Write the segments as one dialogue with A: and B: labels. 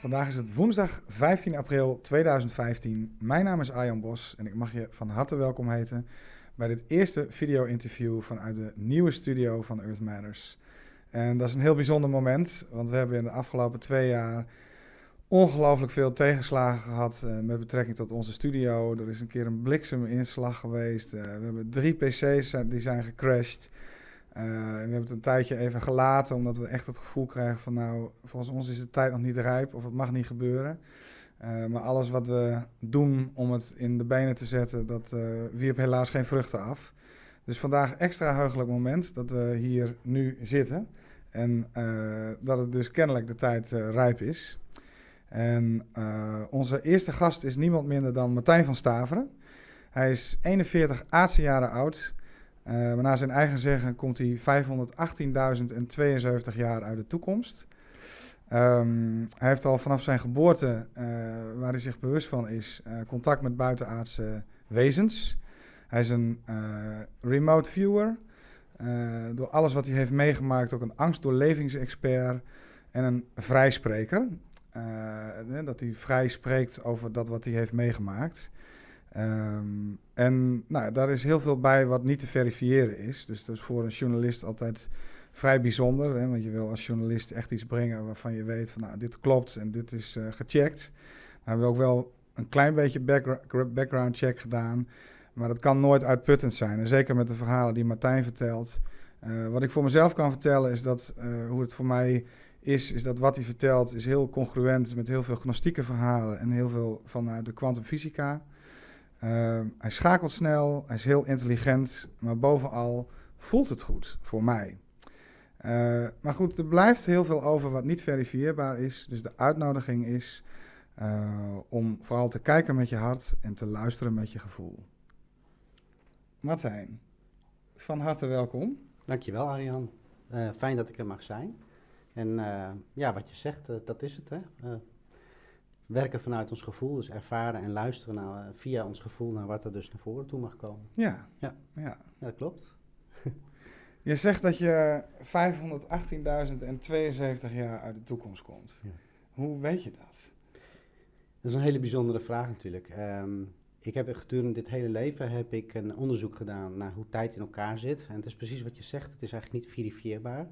A: Vandaag is het woensdag 15 april 2015. Mijn naam is Arjan Bos en ik mag je van harte welkom heten bij dit eerste video-interview vanuit de nieuwe studio van Earth Matters. En dat is een heel bijzonder moment, want we hebben in de afgelopen twee jaar ongelooflijk veel tegenslagen gehad uh, met betrekking tot onze studio. Er is een keer een blikseminslag geweest. Uh, we hebben drie PC's die zijn gecrashed. Uh, we hebben het een tijdje even gelaten, omdat we echt het gevoel krijgen van nou, volgens ons is de tijd nog niet rijp of het mag niet gebeuren. Uh, maar alles wat we doen om het in de benen te zetten, dat uh, wierp helaas geen vruchten af. Dus vandaag extra heugelijk moment dat we hier nu zitten. En dat het dus kennelijk de tijd rijp is. En onze eerste gast is niemand minder dan Martijn van Staveren. Hij is 41 aardse jaren oud. Uh, maar naar zijn eigen zeggen komt hij 518.072 jaar uit de toekomst. Um, hij heeft al vanaf zijn geboorte, uh, waar hij zich bewust van is, uh, contact met buitenaardse wezens. Hij is een remote viewer. door alles wat hij heeft meegemaakt, ook een angstdoorlevingsexpert en een vrijspreker. dat hij vrij spreekt over dat wat hij heeft meegemaakt. Um, en nou, daar is heel veel bij wat niet te verifiëren is. Dus dat is voor een journalist altijd vrij bijzonder. Hè, want je wil als journalist echt iets brengen waarvan je weet van nou, dit klopt en dit is uh, gecheckt. We hebben we ook wel een klein beetje background check gedaan. Maar dat kan nooit uitputtend zijn. En zeker met de verhalen die Martijn vertelt. Uh, wat ik voor mezelf kan vertellen is dat uh, hoe het voor mij is, is dat wat hij vertelt is heel congruent met heel veel gnostieke verhalen en heel veel vanuit de kwantumfysica. Uh, hij schakelt snel, hij is heel intelligent, maar bovenal voelt het goed voor mij. Uh, maar goed, er blijft heel veel over wat niet verifieerbaar is. Dus de uitnodiging is uh, om vooral te kijken met je hart en te luisteren met je gevoel. Martijn, van harte welkom.
B: Dankjewel Arjan. Uh, fijn dat ik er mag zijn. En ja, wat je zegt, dat is het. Hè? Werken vanuit ons gevoel, dus ervaren en luisteren naar, eh, via ons gevoel naar wat er dus naar voren toe mag komen.
A: Ja,
B: ja.
A: ja.
B: ja dat klopt.
A: je zegt dat je 518.072 jaar uit de toekomst komt. Ja. Hoe weet je dat?
B: Dat is een hele bijzondere vraag natuurlijk. Um, ik heb gedurende dit hele leven heb ik een onderzoek gedaan naar hoe tijd in elkaar zit. En het is precies wat je zegt, het is eigenlijk niet verifieerbaar.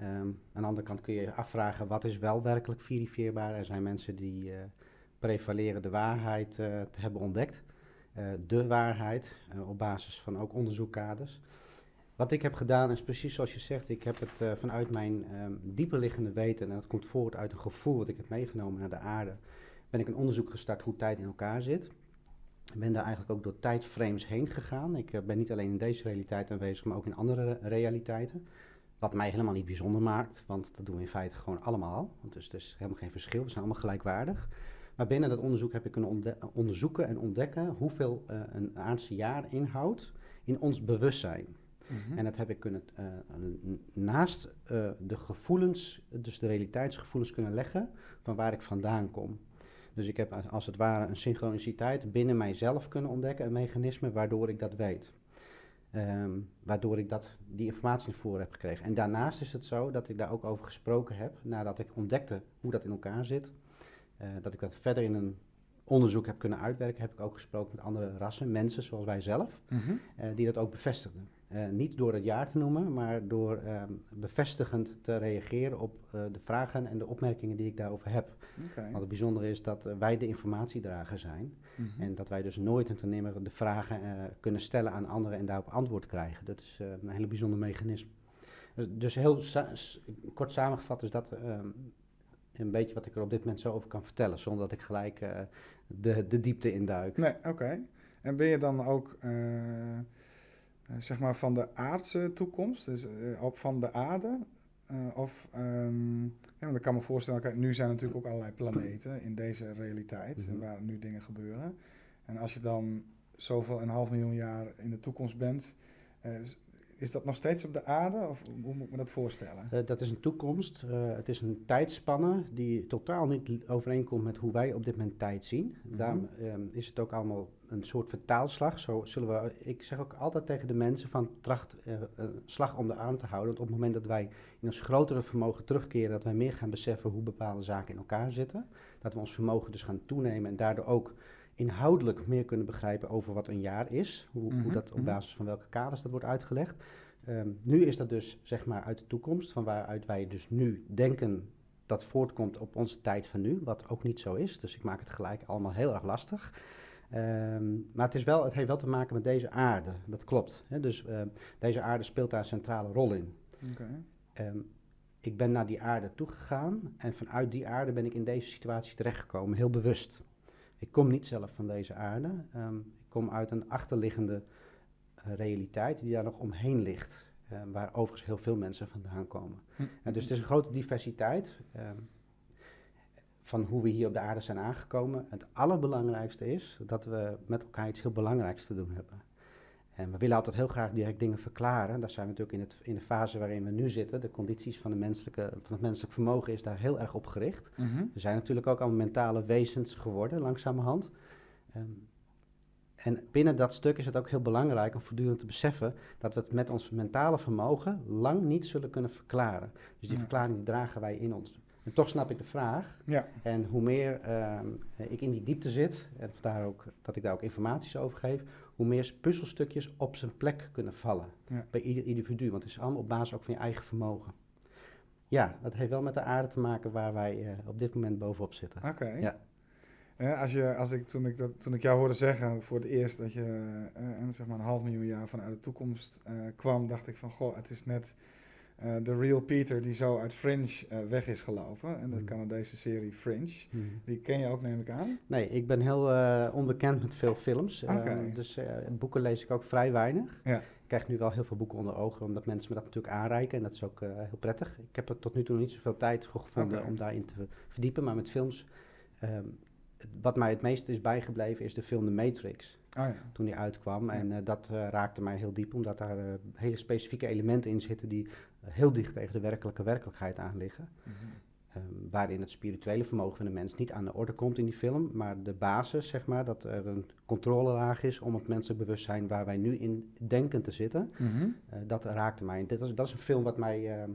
B: Um, aan de andere kant kun je je afvragen wat is wel werkelijk verifieerbaar. Er zijn mensen die uh, prevaleren de waarheid uh, te hebben ontdekt. Uh, de waarheid, op basis van ook onderzoekkaders. Wat ik heb gedaan is precies zoals je zegt, ik heb het vanuit mijn um, dieperliggende weten, en dat komt voort uit een gevoel dat ik heb meegenomen naar de aarde, ben ik een onderzoek gestart hoe tijd in elkaar zit. Ik ben daar eigenlijk ook door tijdframes heen gegaan. Ik ben niet alleen in deze realiteit aanwezig, maar ook in andere realiteiten. Wat mij helemaal niet bijzonder maakt, want dat doen we in feite gewoon allemaal. Dus er is helemaal geen verschil, we zijn allemaal gelijkwaardig. Maar binnen dat onderzoek heb ik kunnen onderzoeken en ontdekken hoeveel uh, een aardse jaar inhoudt in ons bewustzijn. Mm -hmm. En dat heb ik kunnen uh, naast uh, de gevoelens, dus de realiteitsgevoelens kunnen leggen van waar ik vandaan kom. Dus ik heb als het ware een synchroniciteit binnen mijzelf kunnen ontdekken, een mechanisme waardoor ik dat weet. Um, waardoor ik dat, die informatie naar voren heb gekregen. En daarnaast is het zo dat ik daar ook over gesproken heb, nadat ik ontdekte hoe dat in elkaar zit. Uh, dat ik dat verder in een onderzoek heb kunnen uitwerken, heb ik ook gesproken met andere rassen, mensen zoals wij zelf, mm -hmm. uh, die dat ook bevestigden. Uh, niet door het jaar te noemen, maar door um, bevestigend te reageren op de vragen en de opmerkingen die ik daarover heb. Okay. Want het bijzondere is dat wij de informatiedrager zijn. Mm -hmm. En dat wij dus nooit en ten nimmer de vragen uh, kunnen stellen aan anderen en daarop antwoord krijgen. Dat is uh, een hele bijzonder mechanisme. Dus, dus heel sa kort samengevat is dat um, een beetje wat ik er op dit moment zo over kan vertellen, zonder dat ik gelijk uh, de, de diepte induik.
A: Nee, oké. Okay. En ben je dan ook, zeg maar, van de aardse toekomst, dus op van de aarde? Of, um, ja, want ik kan me voorstellen, kijk, nu zijn er natuurlijk ook allerlei planeten in deze realiteit, mm -hmm. waar nu dingen gebeuren. En als je dan zoveel een half miljoen jaar in de toekomst bent, uh, is dat nog steeds op de aarde? Of hoe moet ik me dat voorstellen?
B: Uh, dat is een toekomst. Uh, het is een tijdspanne die totaal niet overeenkomt met hoe wij op dit moment tijd zien.
A: Mhm.
B: Daarom um, is het ook allemaal een soort vertaalslag. Zo zullen we, ik zeg ook altijd tegen de mensen van tracht uh, een slag om de arm te houden. Want op het moment dat wij in ons grotere vermogen terugkeren, dat wij meer gaan beseffen hoe bepaalde zaken in elkaar zitten. Dat we ons vermogen dus gaan toenemen en daardoor ook inhoudelijk meer kunnen begrijpen over wat een jaar is. Hoe, hoe
A: Mhm,
B: dat op
A: mhm.
B: basis van welke kaders dat wordt uitgelegd. Ehm, nu is dat dus zeg maar uit de toekomst, van waaruit wij dus nu denken dat voortkomt op onze tijd van nu, wat ook niet zo is. Dus ik maak het gelijk allemaal heel erg lastig. Ehm, maar het, is wel, het heeft wel te maken met deze aarde, dat klopt. Hè? Dus ehm, deze aarde speelt daar een centrale rol in. Ik ben naar die aarde toegegaan en vanuit die aarde ben ik in deze situatie terechtgekomen, heel bewust. Ik kom niet zelf van deze aarde, ehm, ik kom uit een achterliggende eh, realiteit die daar nog omheen ligt, eh, waar overigens heel veel mensen vandaan komen.
A: Hm.
B: En dus het is een grote diversiteit ehm, van hoe we hier op de aarde zijn aangekomen. Het allerbelangrijkste is dat we met elkaar iets heel belangrijks te doen hebben. En we willen altijd heel graag direct dingen verklaren. Daar zijn we natuurlijk in, het, in de fase waarin we nu zitten. De condities van, de menselijke, van het menselijk vermogen is daar heel erg op gericht.
A: Mhm.
B: We zijn natuurlijk ook allemaal mentale wezens geworden, langzamerhand. Ehm, en binnen dat stuk is het ook heel belangrijk om voortdurend te beseffen dat we het met ons mentale vermogen lang niet zullen kunnen verklaren. Dus die
A: Ja.
B: verklaring dragen wij in ons. En toch snap ik de vraag.
A: Ja.
B: En hoe meer ehm, ik in die diepte zit, en vandaar ook dat ik daar ook informaties over geef, hoe meer puzzelstukjes op zijn plek kunnen vallen
A: Ja.
B: bij ieder individu. Want het is allemaal op basis ook van je eigen vermogen. Ja, dat heeft wel met de aarde te maken waar wij eh, op dit moment bovenop zitten.
A: Oké.
B: Ja.
A: Eh, als je, als ik, toen, ik dat, toen ik jou hoorde zeggen voor het eerst dat je eh, zeg maar een half miljoen jaar vanuit de toekomst eh, kwam, dacht ik van goh, het is net de real Peter die zo uit Fringe eh, weg is gelopen. En de
B: Mhm.
A: Canadese serie Fringe.
B: Hmm.
A: Die ken je ook, neem ik aan.
B: Nee, ik ben heel eh, onbekend met veel films. eh, dus eh, boeken lees ik ook vrij weinig.
A: Ja.
B: Ik krijg nu wel heel veel boeken onder ogen, omdat mensen me dat natuurlijk aanreiken. En dat is ook eh, heel prettig. Ik heb er tot nu toe niet zoveel tijd voor gevonden om daarin te verdiepen. Maar met films, ehm, het- wat mij het meest is bijgebleven, is de film The Matrix.
A: Oh ja.
B: Toen die uitkwam.
A: Ja.
B: En eh, dat eh, raakte mij heel diep, omdat daar eh, hele specifieke elementen in zitten die eh, heel dicht tegen de werkelijke werkelijkheid aan liggen.
A: Mhm.
B: Ehm, waarin het spirituele vermogen van de mens niet aan de orde komt in die film, maar de basis, zeg maar, dat er een controlelaag is om het menselijk bewustzijn waar wij nu in denken te zitten,
A: Mhm.
B: eh, dat raakte mij. Dit is, dat is een film wat mij, ehm,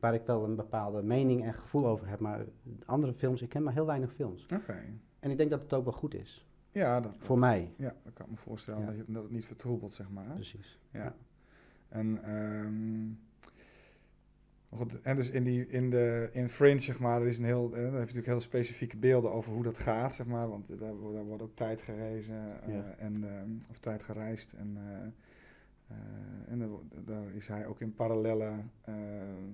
B: waar ik wel een bepaalde mening en gevoel over heb, maar andere films, ik ken maar heel weinig films.
A: Oké.
B: En ik denk dat het ook wel goed is,
A: Ja, dat,
B: voor mij.
A: ja, dat kan ik me voorstellen
B: Ja.
A: dat, je, dat het niet vertroebelt, zeg maar.
B: Precies.
A: Ja. En, ehm, goed, en dus in, die, in, de, in Fringe, zeg maar, er is een heel, eh, daar heb je natuurlijk heel specifieke beelden over hoe dat gaat, zeg maar. Want daar, daar wordt ook tijd gerezen, eh,
B: Ja.
A: en, ehm, of tijd gereisd. En, eh, eh, en daar, is hij ook in parallele eh,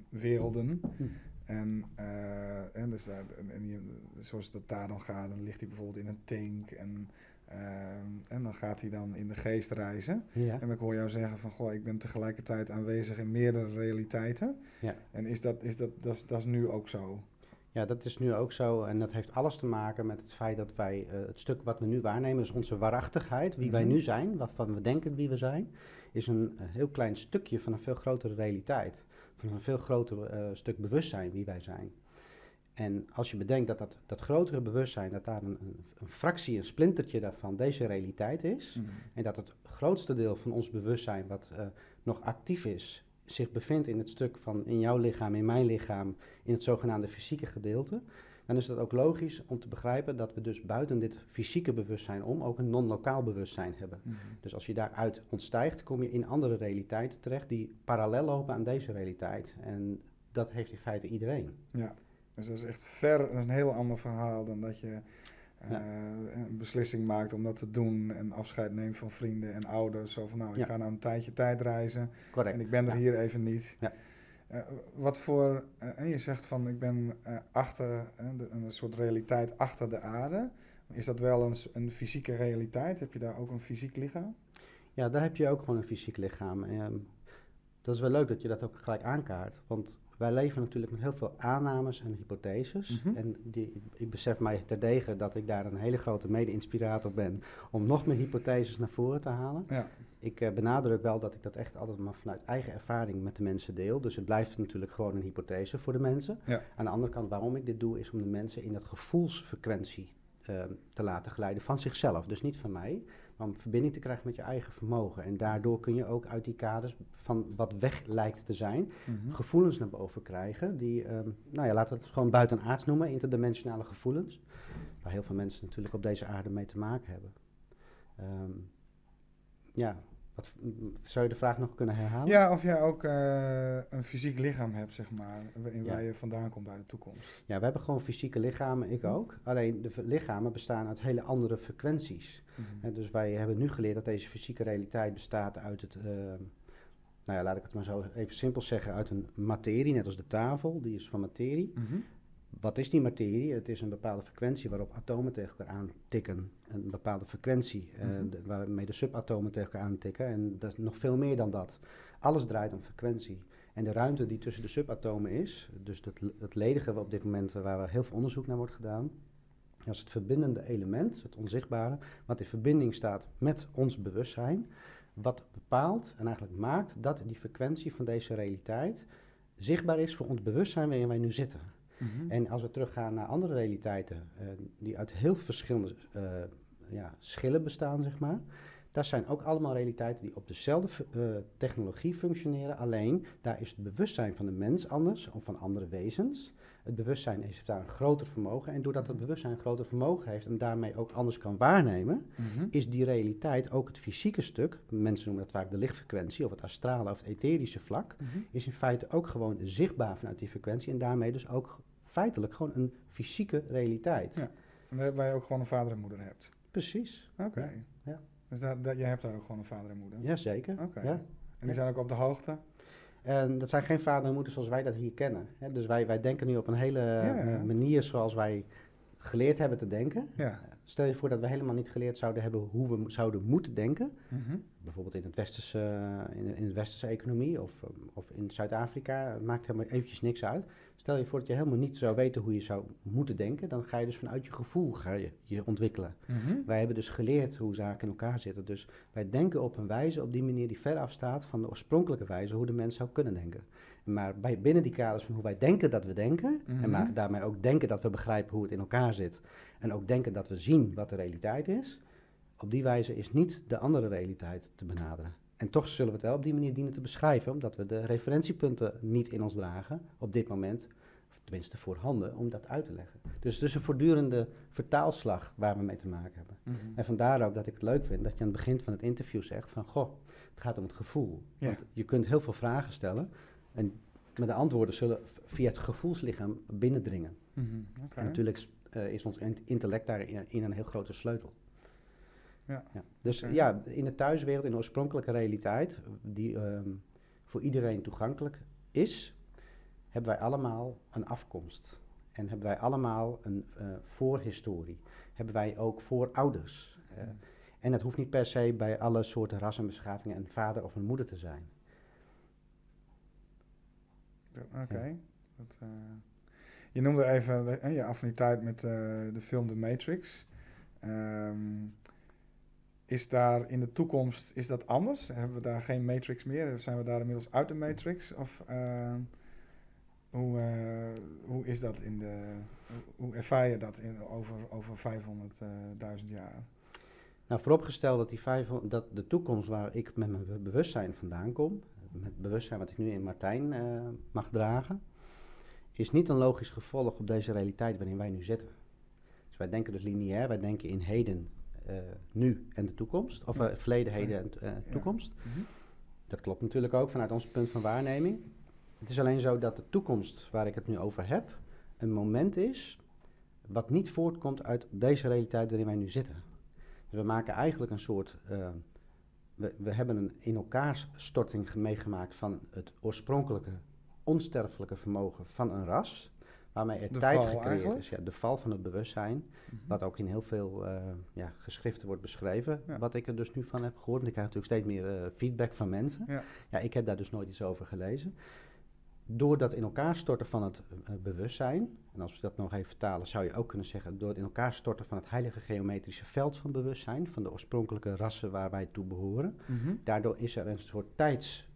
A: werelden.
B: Hm.
A: En, eh, en, dus daar, en, en die- zoals dat daar dan gaat, dan ligt hij bijvoorbeeld in een tank. En, ehm, en dan gaat hij dan in de geest reizen.
B: Ja.
A: En ik hoor jou zeggen van, goh, ik ben tegelijkertijd aanwezig in meerdere realiteiten.
B: Ja.
A: En is dat, is dat, dat, is, dat is nu ook zo?
B: Ja, dat is nu ook zo. En dat heeft alles te maken met het feit dat wij eh, het stuk wat we nu waarnemen, dus onze waarachtigheid, wie wij
A: Mhm.
B: nu zijn, waarvan we denken wie we zijn, is een, eh, heel klein stukje van een veel grotere realiteit. Van een veel groter eh, stuk bewustzijn wie wij zijn. En als je bedenkt dat dat, dat grotere bewustzijn, dat daar een, een, fractie, een splintertje daarvan deze realiteit is.
A: Mhm.
B: En dat het grootste deel van ons bewustzijn wat eh, nog actief is, zich bevindt in het stuk van in jouw lichaam, in mijn lichaam, in het zogenaamde fysieke gedeelte. Dan is het ook logisch om te begrijpen dat we dus buiten dit fysieke bewustzijn om ook een non-lokaal bewustzijn hebben.
A: Mhm.
B: Dus als je daaruit ontstijgt, kom je in andere realiteiten terecht die parallel lopen aan deze realiteit. En dat heeft in feite iedereen.
A: Ja, dus dat is echt ver, dat is een heel ander verhaal dan dat je eh,
B: Ja.
A: een beslissing maakt om dat te doen en afscheid neemt van vrienden en ouders. Zo van, nou, ik
B: Ja.
A: ga nou een tijdje tijd reizen
B: Correct.
A: en ik ben er
B: Ja.
A: hier even niet.
B: Ja.
A: Eh, wat voor, eh, en je zegt van, ik ben achter, de- een soort realiteit achter de aarde. Is dat wel een, een fysieke realiteit? Heb je daar ook een fysiek lichaam?
B: Ja, daar heb je ook gewoon een fysiek lichaam. Ehm, dat is wel leuk dat je dat ook gelijk aankaart. Want wij leven natuurlijk met heel veel aannames en hypotheses.
A: Mhm.
B: En die, ik besef mij terdege dat ik daar een hele grote mede-inspirator ben om nog meer hypotheses naar voren te halen.
A: Ja.
B: Ik eh, benadruk wel dat ik dat echt altijd maar vanuit eigen ervaring met de mensen deel. Dus het blijft natuurlijk gewoon een hypothese voor de mensen.
A: Ja.
B: Aan de andere kant, waarom ik dit doe, is om de mensen in dat gevoelsfrequentie eh, te laten glijden van zichzelf. Dus niet van mij, maar om verbinding te krijgen met je eigen vermogen. En daardoor kun je ook uit die kaders van wat weg lijkt te zijn,
A: Mhm.
B: gevoelens naar boven krijgen. Die, ehm, nou ja, laten we het gewoon buitenaards noemen, interdimensionale gevoelens. Waar heel veel mensen natuurlijk op deze aarde mee te maken hebben. Ehm, ja, wat, zou je de vraag nog kunnen herhalen?
A: Ja, of jij ook eh, een fysiek lichaam hebt, zeg maar, in
B: Ja.
A: waar je vandaan komt uit de toekomst.
B: Ja, we hebben gewoon fysieke lichamen, ik ook. Alleen de lichamen bestaan uit hele andere frequenties.
A: Mhm.
B: Dus wij hebben nu geleerd dat deze fysieke realiteit bestaat uit het, eh, nou ja, laat ik het maar zo even simpel zeggen, uit een materie, net als de tafel, die is van materie.
A: Mhm.
B: Wat is die materie? Het is een bepaalde frequentie waarop atomen tegen elkaar aantikken. Een bepaalde frequentie eh,
A: Mhm.
B: de- waarmee de subatomen tegen elkaar aantikken. En dat is nog veel meer dan dat. Alles draait om frequentie. En de ruimte die tussen de subatomen is, dus het, het ledige op dit moment waar heel veel onderzoek naar wordt gedaan, dat is het verbindende element, het onzichtbare, wat in verbinding staat met ons bewustzijn, wat bepaalt en eigenlijk maakt dat die frequentie van deze realiteit zichtbaar is voor ons bewustzijn waarin wij nu zitten.
A: Mhm.
B: En als we teruggaan naar andere realiteiten, eh, die uit heel verschillende eh, ja, schillen bestaan, zeg maar. Dat zijn ook allemaal realiteiten die op dezelfde eh, technologie functioneren. Alleen daar is het bewustzijn van de mens anders, of van andere wezens. Het bewustzijn heeft daar een groter vermogen. En doordat het bewustzijn een groter vermogen heeft en daarmee ook anders kan waarnemen,
A: Mhm.
B: is die realiteit ook het fysieke stuk. Mensen noemen dat vaak de lichtfrequentie of het astrale of het etherische vlak
A: Mhm.
B: is in feite ook gewoon zichtbaar vanuit die frequentie en daarmee dus ook feitelijk gewoon een fysieke realiteit.
A: Ja. En waar- je ook gewoon een vader en moeder hebt.
B: Precies.
A: Oké.
B: Ja, ja.
A: Dus daar, daar, jij hebt daar ook gewoon een vader en moeder.
B: Jazeker.
A: Oké.
B: Ja.
A: En die zijn ook op de hoogte.
B: En dat zijn geen vader en moeder zoals wij dat hier kennen. Hè. Dus wij, wij denken nu op een hele
A: ja.
B: eh, manier zoals wij geleerd hebben te denken.
A: Ja.
B: Stel je voor dat we helemaal niet geleerd zouden hebben hoe we zouden moeten denken.
A: Mhm.
B: Bijvoorbeeld in, het westerse, eh, in, de, in de westerse economie of, um, of in Zuid-Afrika. Het maakt helemaal eventjes niks uit. Stel je voor dat je helemaal niet zou weten hoe je zou moeten denken. Dan ga je dus vanuit je gevoel ga je, je ontwikkelen.
A: Mhm.
B: Wij hebben dus geleerd hoe zaken in elkaar zitten. Dus wij denken op een wijze, op die manier die ver afstaat van de oorspronkelijke wijze hoe de mens zou kunnen denken. Maar bij, binnen die kaders van hoe wij denken dat we denken,
A: Mhm.
B: en maar daarmee ook denken dat we begrijpen hoe het in elkaar zit, en ook denken dat we zien wat de realiteit is, op die wijze is niet de andere realiteit te benaderen. En toch zullen we het wel op die manier dienen te beschrijven, omdat we de referentiepunten niet in ons dragen op dit moment, of tenminste voorhanden, om dat uit te leggen. Dus het is een voortdurende vertaalslag waar we mee te maken hebben.
A: Mhm.
B: En vandaar ook dat ik het leuk vind dat je aan het begin van het interview zegt van, goh, het gaat om het gevoel.
A: Ja.
B: Want je kunt heel veel vragen stellen en maar de antwoorden zullen via het gevoelslichaam binnendringen.
A: Mhm.
B: En natuurlijk eh, is ons int- intellect daarin in een heel grote sleutel.
A: Ja.
B: Dus
A: Oké.
B: ja, in de thuiswereld, in de oorspronkelijke realiteit, die ehm, voor iedereen toegankelijk is, hebben wij allemaal een afkomst. En hebben wij allemaal een eh, voorhistorie. Hebben wij ook voorouders. Eh, en het hoeft niet per se bij alle soorten ras en beschavingen een vader of een moeder te zijn.
A: Oké. Dat, eh, Je noemde even de- je affiniteit met eh, de film The Matrix. Ehm, is daar in de toekomst, is dat anders? Hebben we daar geen Matrix meer? Zijn we daar inmiddels uit de Matrix? Of eh, hoe, eh, hoe is dat in de, hoe- ervaar je dat in, over, over 500.000 jaar?
B: Nou, vooropgesteld dat, die 500 dat de toekomst waar ik met mijn be- bewustzijn vandaan kom, met het bewustzijn wat ik nu in Martijn eh, mag dragen, is niet een logisch gevolg op deze realiteit waarin wij nu zitten. Dus wij denken dus lineair, wij denken in heden, eh, nu en de toekomst, of eh, verleden, heden en eh,
A: Ja.
B: toekomst.
A: Mhm.
B: Dat klopt natuurlijk ook vanuit ons punt van waarneming. Het is alleen zo dat de toekomst waar ik het nu over heb, een moment is wat niet voortkomt uit deze realiteit waarin wij nu zitten. Dus we maken eigenlijk een soort. eh, we, we hebben een in elkaar storting ge- meegemaakt van het oorspronkelijke, onsterfelijke vermogen van een ras. Waarmee er
A: De
B: tijd gecreëerd
A: eigenlijk?
B: is. Ja, de val van het bewustzijn, wat ook in heel veel eh, ja, geschriften wordt beschreven.
A: Ja.
B: Wat ik er dus nu van heb gehoord. En ik krijg natuurlijk steeds meer eh, feedback van mensen.
A: Ja.
B: ja, ik heb daar dus nooit iets over gelezen. Door dat in elkaar storten van het eh, bewustzijn, en als we dat nog even vertalen, zou je ook kunnen zeggen, door het in elkaar storten van het heilige geometrische veld van bewustzijn, van de oorspronkelijke rassen waar wij toe behoren,
A: Mhm.
B: daardoor is er een soort tijds,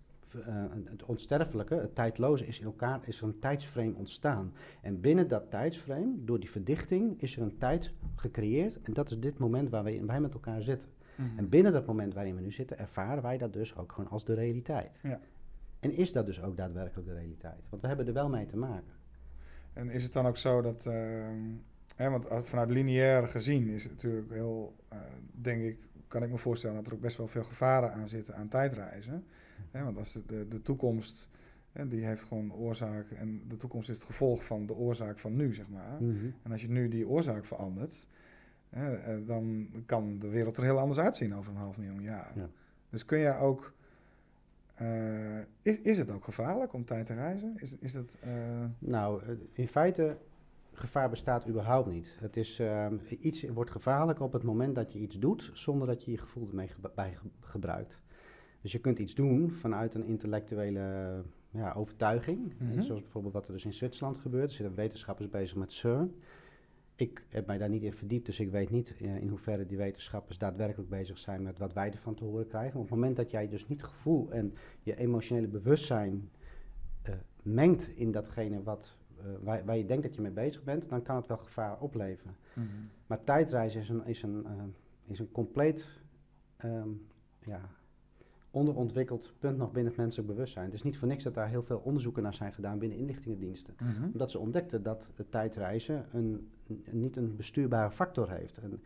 B: het onsterfelijke, het tijdloze, is in elkaar, is er een tijdsframe ontstaan. En binnen dat tijdsframe, door die verdichting, is er een tijd gecreëerd. En dat is dit moment waar wij, wij met elkaar zitten.
A: Mhm.
B: En binnen dat moment waarin we nu zitten, ervaren wij dat dus ook gewoon als de realiteit.
A: Ja.
B: En is dat dus ook daadwerkelijk de realiteit? Want we hebben er wel mee te maken.
A: En is het dan ook zo dat, ehm, hè, want als- vanuit lineair gezien is het natuurlijk heel, eh, denk ik, kan ik me voorstellen dat er ook best wel veel gevaren aan zitten aan tijdreizen. Hè, want als de, de, toekomst, hè, die heeft gewoon oorzaak en de toekomst is het gevolg van de oorzaak van nu, zeg maar.
B: Mhm.
A: En als je nu die oorzaak verandert, hè, eh, dan kan de wereld er heel anders uitzien over een half miljoen jaar.
B: Ja.
A: Dus kun jij ook, eh, is, is het ook gevaarlijk om tijd te reizen? Is, is het, eh,
B: Nou, in feite, gevaar bestaat überhaupt niet. Het is, ehm, iets wordt gevaarlijk op het moment dat je iets doet zonder dat je je gevoel ermee bij ge- gebruikt. Dus je kunt iets doen vanuit een intellectuele ja, overtuiging.
A: Mhm.
B: Zoals bijvoorbeeld wat er dus in Zwitserland gebeurt. Er zitten wetenschappers bezig met CERN. Ik heb mij daar niet in verdiept, dus ik weet niet eh, in hoeverre die wetenschappers daadwerkelijk bezig zijn met wat wij ervan te horen krijgen. Op het moment dat jij dus niet gevoel en je emotionele bewustzijn eh, mengt in datgene wat, eh, waar, waar je denkt dat je mee bezig bent, dan kan het wel gevaar opleveren.
A: mhm.
B: Maar tijdreizen is een, is een, is een compleet ehm, ja, onderontwikkeld punt nog binnen het menselijk bewustzijn. Het is niet voor niks dat daar heel veel onderzoeken naar zijn gedaan binnen inlichtingendiensten.
A: Mhm.
B: Omdat ze ontdekten dat het tijdreizen een, een- niet een bestuurbare factor heeft. En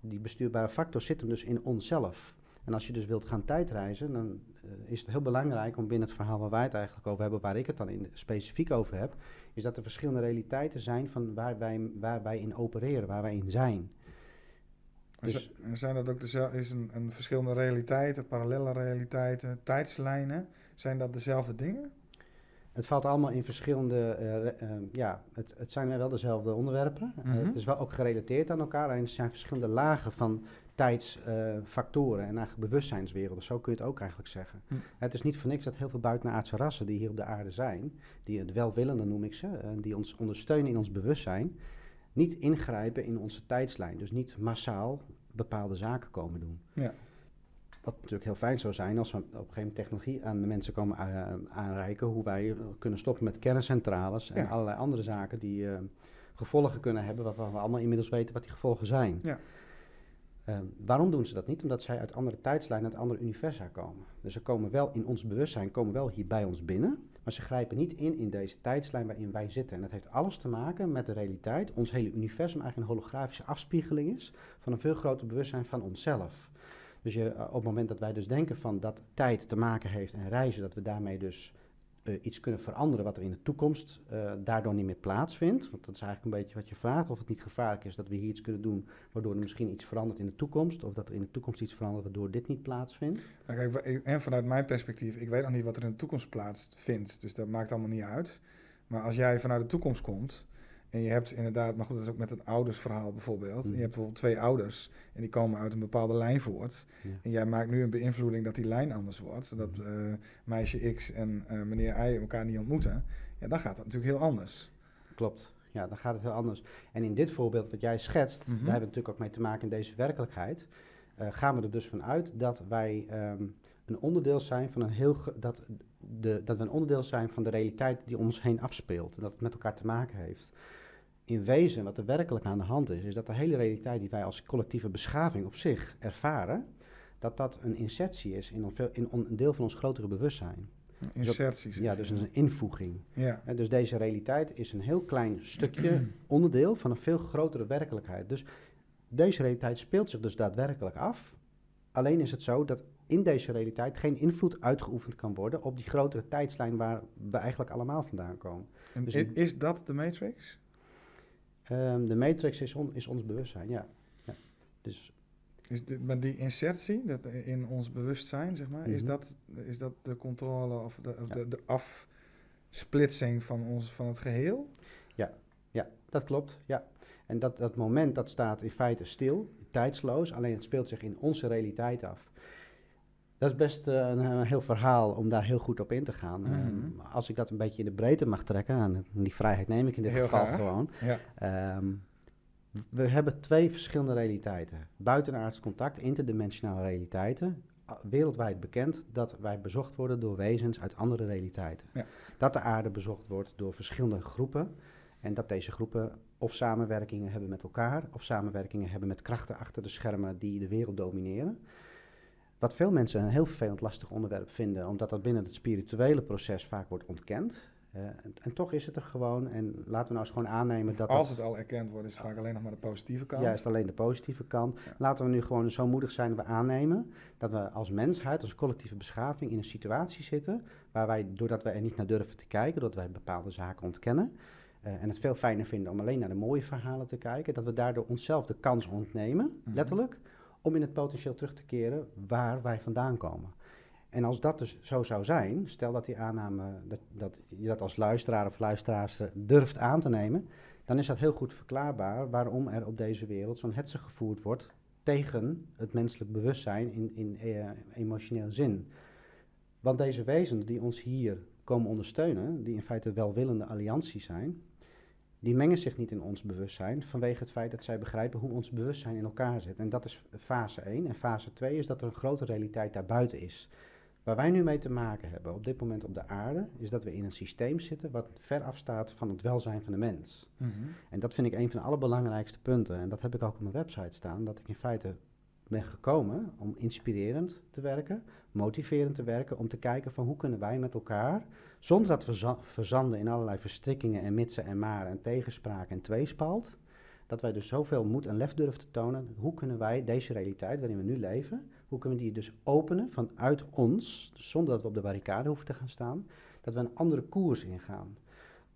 B: die bestuurbare factor zit hem dus in onszelf. En als je dus wilt gaan tijdreizen, dan eh, is het heel belangrijk om binnen het verhaal waar wij het eigenlijk over hebben, waar ik het dan in, specifiek over heb, is dat er verschillende realiteiten zijn van waar wij, waar wij in opereren, waar wij in zijn.
A: En
B: Dus-
A: en zijn dat ook dezelfde, is een, een verschillende realiteiten, parallele realiteiten, tijdslijnen, zijn dat dezelfde dingen?
B: Het valt allemaal in verschillende, eh, ja, het, het zijn wel dezelfde onderwerpen. Eh,
A: Mhm.
B: het is wel ook gerelateerd aan elkaar, alleen er zijn verschillende lagen van tijdsfactoren en eigenlijk bewustzijnswerelden. Zo kun je het ook eigenlijk zeggen.
A: Hm.
B: Het is niet voor niks dat heel veel buitenaardse rassen die hier op de aarde zijn, die het welwillende noem ik ze, die ons ondersteunen in ons bewustzijn, niet ingrijpen in onze tijdslijn. Dus niet massaal bepaalde zaken komen doen.
A: Ja.
B: Wat natuurlijk heel fijn zou zijn als we op een gegeven moment technologie aan de mensen komen eh, aanreiken, hoe wij eh, kunnen stoppen met kerncentrales en
A: Ja.
B: allerlei andere zaken die eh, gevolgen kunnen hebben, waarvan we allemaal inmiddels weten wat die gevolgen zijn.
A: Ja.
B: Ehm, waarom doen ze dat niet? Omdat zij uit andere tijdslijnen, uit andere universa komen. Dus ze komen wel in ons bewustzijn, komen wel hier bij ons binnen, maar ze grijpen niet in in deze tijdslijn waarin wij zitten. En dat heeft alles te maken met de realiteit. Ons hele universum eigenlijk een holografische afspiegeling is van een veel groter bewustzijn van onszelf. Dus je, eh, op het moment dat wij dus denken van dat tijd te maken heeft en reizen, dat we daarmee dus eh, iets kunnen veranderen wat er in de toekomst eh, daardoor niet meer plaatsvindt. Want dat is eigenlijk een beetje wat je vraagt, of het niet gevaarlijk is dat we hier iets kunnen doen waardoor er misschien iets verandert in de toekomst, of dat er in de toekomst iets verandert waardoor dit niet plaatsvindt.
A: Nou, kijk, en vanuit mijn perspectief, ik weet nog niet wat er in de toekomst plaatsvindt, dus dat maakt allemaal niet uit. Maar als jij vanuit de toekomst komt en je hebt inderdaad, maar goed, dat is ook met een oudersverhaal bijvoorbeeld.
B: Mhm.
A: Je hebt bijvoorbeeld twee ouders en die komen uit een bepaalde lijn voort. En jij maakt nu een beïnvloeding dat die lijn anders wordt, zodat
B: Mhm.
A: eh, meisje X en eh, meneer Y elkaar niet ontmoeten. Ja, dan gaat dat natuurlijk heel anders.
B: Klopt. Ja, dan gaat het heel anders. En in dit voorbeeld wat jij schetst,
A: Mhm.
B: daar hebben we natuurlijk ook mee te maken in deze werkelijkheid. eh, gaan we er dus van uit dat wij ehm, een onderdeel zijn van een heel dat, de, dat we een onderdeel zijn van de realiteit die om ons heen afspeelt. En dat het met elkaar te maken heeft. In wezen, wat er werkelijk aan de hand is, is dat de hele realiteit die wij als collectieve beschaving op zich ervaren, dat dat een insertie is in, een, in on- een deel van ons grotere bewustzijn.
A: Inserties.
B: Ja, dus een invoeging.
A: Ja,
B: dus deze realiteit is een heel klein stukje onderdeel van een veel grotere werkelijkheid. Dus deze realiteit speelt zich dus daadwerkelijk af. Alleen is het zo dat in deze realiteit geen invloed uitgeoefend kan worden op die grotere tijdslijn waar we eigenlijk allemaal vandaan komen.
A: en
B: Dus
A: is dat de Matrix?
B: Ehm, de matrix is, on- is ons bewustzijn, ja. ja. Dus
A: Is dit, maar die insertie dat in ons bewustzijn, zeg maar, is,
B: Mhm.
A: dat, is dat de controle of de, of
B: Ja.
A: de, de afsplitsing van, ons, van het geheel?
B: dat klopt, ja. En dat, dat moment dat staat in feite stil, tijdsloos, alleen het speelt zich in onze realiteit af. Dat is best uh, een, een, heel verhaal om daar heel goed op in te gaan. Mm -hmm. als ik dat een beetje in de breedte mag trekken, en die vrijheid neem ik in dit heel geval graag. gewoon. Ja. Um, we hebben twee verschillende realiteiten. Buitenaards contact, interdimensionale realiteiten. Wereldwijd bekend dat wij bezocht worden door wezens uit andere realiteiten. Ja. Dat de aarde bezocht wordt door verschillende groepen. En dat deze groepen of samenwerkingen hebben met elkaar, of samenwerkingen hebben met krachten achter de schermen die de wereld domineren. Wat veel mensen een heel vervelend lastig onderwerp vinden, omdat dat binnen het spirituele proces vaak wordt ontkend. Uh, en, en, toch is het er gewoon. En laten we nou eens gewoon aannemen dat.
A: Als het al erkend wordt, is het vaak alleen nog maar de positieve kant.
B: Ja, is alleen de positieve kant. Ja. Laten we nu gewoon zo moedig zijn dat we aannemen dat we als mensheid, als collectieve beschaving, in een situatie zitten waar wij, doordat wij er niet naar durven te kijken, doordat wij bepaalde zaken ontkennen. Uh, en het veel fijner vinden om alleen naar de mooie verhalen te kijken, dat we daardoor onszelf de kans ontnemen, mm -hmm. letterlijk, om in het potentieel terug te keren waar wij vandaan komen. En als dat dus zo zou zijn, stel dat die aanname, dat, dat je dat als luisteraar of luisteraarster durft aan te nemen, dan is dat heel goed verklaarbaar waarom er op deze wereld zo'n hetze gevoerd wordt tegen het menselijk bewustzijn in, in uh, emotioneel zin. Want deze wezens die ons hier komen ondersteunen, die in feite welwillende allianties zijn, die mengen zich niet in ons bewustzijn vanwege het feit dat zij begrijpen hoe ons bewustzijn in elkaar zit. En dat is fase 1. En fase 2 is dat er een grote realiteit daarbuiten is. Waar wij nu mee te maken hebben op dit moment op de aarde, is dat we in een systeem zitten wat ver afstaat van het welzijn van de mens. Mm -hmm. En dat vind ik een van de allerbelangrijkste punten. En dat heb ik ook op mijn website staan, dat ik in feite ben gekomen om inspirerend te werken, motiverend te werken, om te kijken van hoe kunnen wij met elkaar, zonder dat we verzanden in allerlei verstrikkingen en mitsen en maren en tegenspraak en tweespalt, dat wij dus zoveel moed en lef durven te tonen, hoe kunnen wij deze realiteit waarin we nu leven, hoe kunnen we die dus openen vanuit ons, zonder dat we op de barricade hoeven te gaan staan, dat we een andere koers ingaan.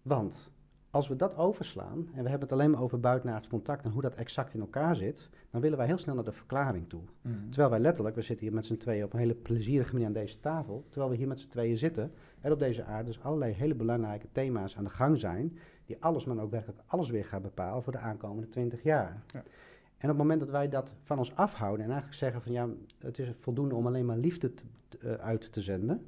B: Want als we dat overslaan, en we hebben het alleen maar over buitenaards contact en hoe dat exact in elkaar zit, dan willen wij heel snel naar de verklaring toe. Mm. Terwijl wij letterlijk, we zitten hier met z'n tweeën op een hele plezierige manier aan deze tafel, terwijl we hier met z'n tweeën zitten, er op deze aarde dus allerlei hele belangrijke thema's aan de gang zijn, die alles, maar ook werkelijk alles weer gaan bepalen voor de aankomende twintig jaar. Ja. En op het moment dat wij dat van ons afhouden en eigenlijk zeggen van ja, het is voldoende om alleen maar liefde te, uh, uit te zenden.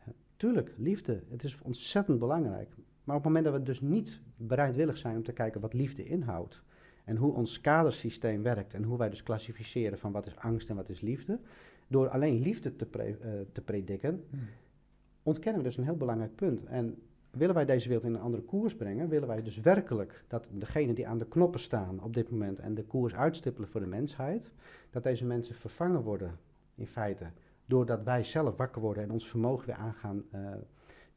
B: Uh, tuurlijk, liefde, het is ontzettend belangrijk. Maar op het moment dat we dus niet bereidwillig zijn om te kijken wat liefde inhoudt en hoe ons kadersysteem werkt en hoe wij dus klassificeren van wat is angst en wat is liefde, door alleen liefde te, pre, uh, te prediken, hmm. ontkennen we dus een heel belangrijk punt. En willen wij deze wereld in een andere koers brengen, willen wij dus werkelijk dat degenen die aan de knoppen staan op dit moment en de koers uitstippelen voor de mensheid, dat deze mensen vervangen worden in feite, doordat wij zelf wakker worden en ons vermogen weer aan gaan uh,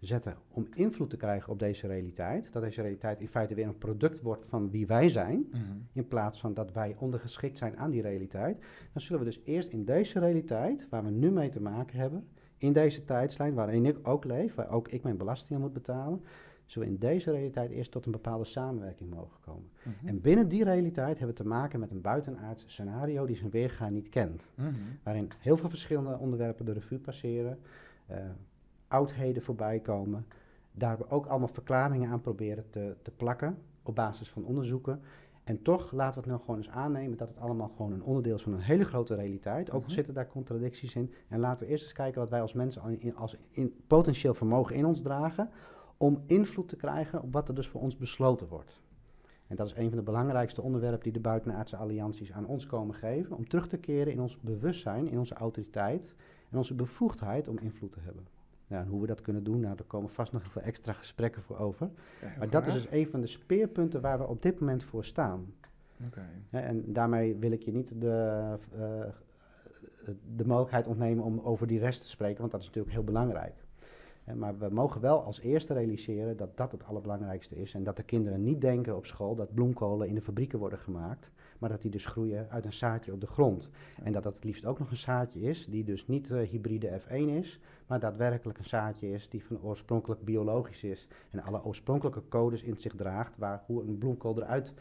B: zetten om invloed te krijgen op deze realiteit. Dat deze realiteit in feite weer een product wordt van wie wij zijn, mm -hmm. in plaats van dat wij ondergeschikt zijn aan die realiteit. Dan zullen we dus eerst in deze realiteit, waar we nu mee te maken hebben, in deze tijdslijn waarin ik ook leef, waar ook ik mijn belastingen moet betalen, zullen we in deze realiteit eerst tot een bepaalde samenwerking mogen komen. Mm -hmm. En binnen die realiteit hebben we te maken met een buitenaards scenario die zijn weerga niet kent. Mm -hmm. Waarin heel veel verschillende onderwerpen de revue passeren, uh, oudheden voorbij komen, daar we ook allemaal verklaringen aan proberen te, te plakken op basis van onderzoeken. En toch laten we het nou gewoon eens aannemen dat het allemaal gewoon een onderdeel is van een hele grote realiteit. Ook mm -hmm. zitten daar contradicties in. En laten we eerst eens kijken wat wij als mensen in, als in potentieel vermogen in ons dragen. Om invloed te krijgen op wat er dus voor ons besloten wordt. En dat is een van de belangrijkste onderwerpen die de buitenaardse allianties aan ons komen geven. Om terug te keren in ons bewustzijn, in onze autoriteit en onze bevoegdheid om invloed te hebben. Nou, en hoe we dat kunnen doen, nou, daar komen vast nog veel extra gesprekken voor over. Ja, maar dat is dus een van de speerpunten waar we op dit moment voor staan. Okay. Ja, en daarmee wil ik je niet de, uh, de mogelijkheid ontnemen om over die rest te spreken, want dat is natuurlijk heel belangrijk. Maar we mogen wel als eerste realiseren dat dat het allerbelangrijkste is. En dat de kinderen niet denken op school dat bloemkolen in de fabrieken worden gemaakt maar dat die dus groeien uit een zaadje op de grond. En dat dat het liefst ook nog een zaadje is, die dus niet uh, hybride F1 is, maar daadwerkelijk een zaadje is die van oorspronkelijk biologisch is. En alle oorspronkelijke codes in zich draagt, waar hoe een bloemkool eruit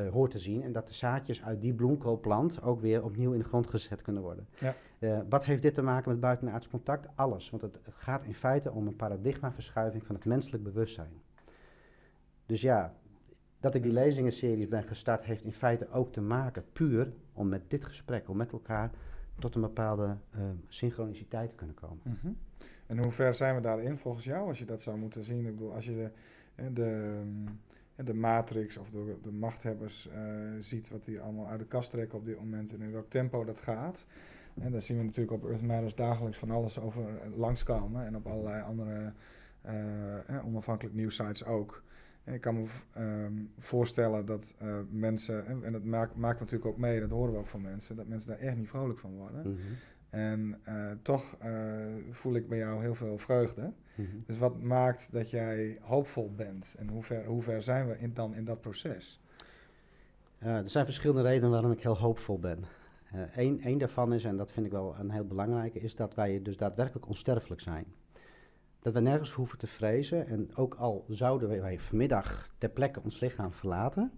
B: uh, hoort te zien. En dat de zaadjes uit die bloemkoolplant ook weer opnieuw in de grond gezet kunnen worden. Ja. Uh, wat heeft dit te maken met buitenaards contact? Alles. Want het, het gaat in feite om een paradigmaverschuiving van het menselijk bewustzijn. Dus ja, dat ik die lezingenseries ben gestart, heeft in feite ook te maken puur om met dit gesprek, om met elkaar tot een bepaalde uh, synchroniciteit te kunnen komen.
A: Mhm. En hoe ver zijn we daarin volgens jou, als je dat zou moeten zien? Ik bedoel, als je de, de, de matrix of de, de machthebbers uh, ziet wat die allemaal uit de kast trekken op dit moment en in welk tempo dat gaat. En daar zien we natuurlijk op Earth Matters dagelijks van alles over langskomen en op allerlei andere uh, onafhankelijk nieuwsites ook. Ik kan me ehm, voorstellen dat uh, mensen, en, en dat maakt, maakt natuurlijk ook mee, dat horen we ook van mensen, dat mensen daar echt niet vrolijk van worden. Mhm. En uh, toch uh, voel ik bij jou heel veel vreugde. Mhm. Dus wat maakt dat jij hoopvol bent en hoe ver, hoe ver zijn we in, dan in dat proces?
B: er zijn verschillende redenen waarom ik heel hoopvol ben. Eén daarvan is, en dat vind ik wel een heel belangrijke, is dat wij dus daadwerkelijk onsterfelijk zijn dat we nergens hoeven te vrezen. En ook al zouden wij vanmiddag ter plekke ons lichaam verlaten,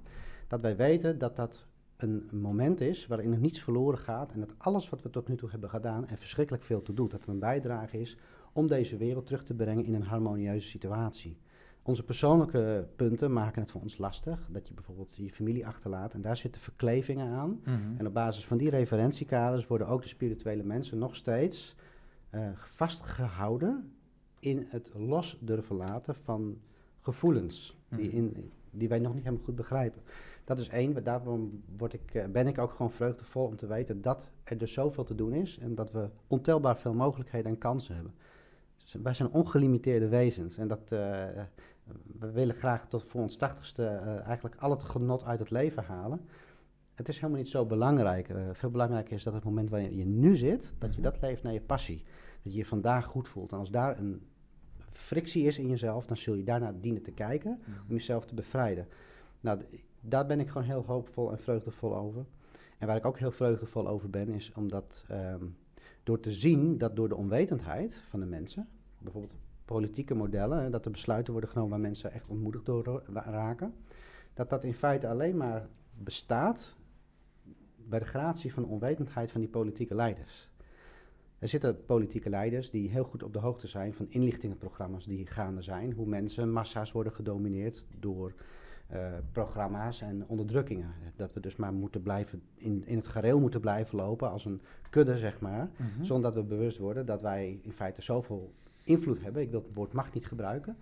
B: dat wij weten dat dat een moment is waarin er niets verloren gaat en dat alles wat we tot nu toe hebben gedaan er verschrikkelijk veel toe doet. Dat het een bijdrage is om deze wereld terug te brengen in een harmonieuze situatie. Onze persoonlijke punten maken het voor ons lastig. Dat je bijvoorbeeld je familie achterlaat en daar zitten verklevingen aan. Mhm. En op basis van die referentiekaders worden ook de spirituele mensen nog steeds uh, vastgehouden in het los durven laten van gevoelens die, mhm. in, die wij nog niet helemaal goed begrijpen. Dat is één, daarom word ik, eh, ben ik ook gewoon vreugdevol om te weten dat er dus zoveel te doen is en dat we ontelbaar veel mogelijkheden en kansen hebben. Wij zijn ongelimiteerde wezens en dat, uh, we willen graag tot voor ons tachtigste uh, eigenlijk al het genot uit het leven halen. Het is helemaal niet zo belangrijk. veel belangrijker is dat het moment waarin je nu zit, dat je mhm. dat leeft naar je passie dat je je vandaag goed voelt. En als daar een frictie is in jezelf, dan zul je daarna dienen te kijken om mhm. jezelf te bevrijden. Nou, daar ben ik gewoon heel hoopvol en vreugdevol over. En waar ik ook heel vreugdevol over ben, is omdat ehm, door te zien dat door de onwetendheid van de mensen, bijvoorbeeld politieke modellen, dat er besluiten worden genomen waar mensen echt ontmoedigd door raken, dat dat in feite alleen maar bestaat bij de gratie van de onwetendheid van die politieke leiders. Er zitten politieke leiders die heel goed op de hoogte zijn van inlichtingenprogramma's die gaande zijn. Hoe mensen, massa's worden gedomineerd door uh, programma's en onderdrukkingen. Dat we dus maar moeten blijven in, in het gareel moeten blijven lopen als een kudde, zeg maar. Mhm. Zonder dat we bewust worden dat wij in feite zoveel invloed hebben. Ik wil het woord macht niet gebruiken.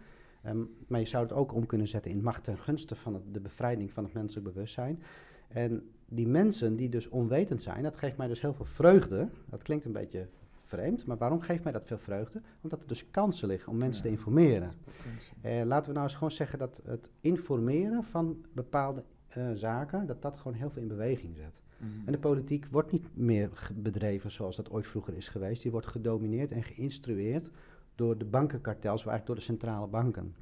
B: Um, maar je zou het ook om kunnen zetten in macht ten gunste van het, de bevrijding van het menselijk bewustzijn. En die mensen die dus onwetend zijn, dat geeft mij dus heel veel vreugde. Dat klinkt een beetje vreemd. Maar waarom geeft mij dat veel vreugde? Omdat er dus kansen liggen om mensen te informeren. Eh, laten we nou eens gewoon zeggen dat het informeren van bepaalde uh, zaken, dat dat gewoon heel veel in beweging zet. Mhm. En de politiek wordt niet meer bedreven zoals dat ooit vroeger is geweest. Die wordt gedomineerd en geïnstrueerd door de bankenkartels, eigenlijk door de centrale banken.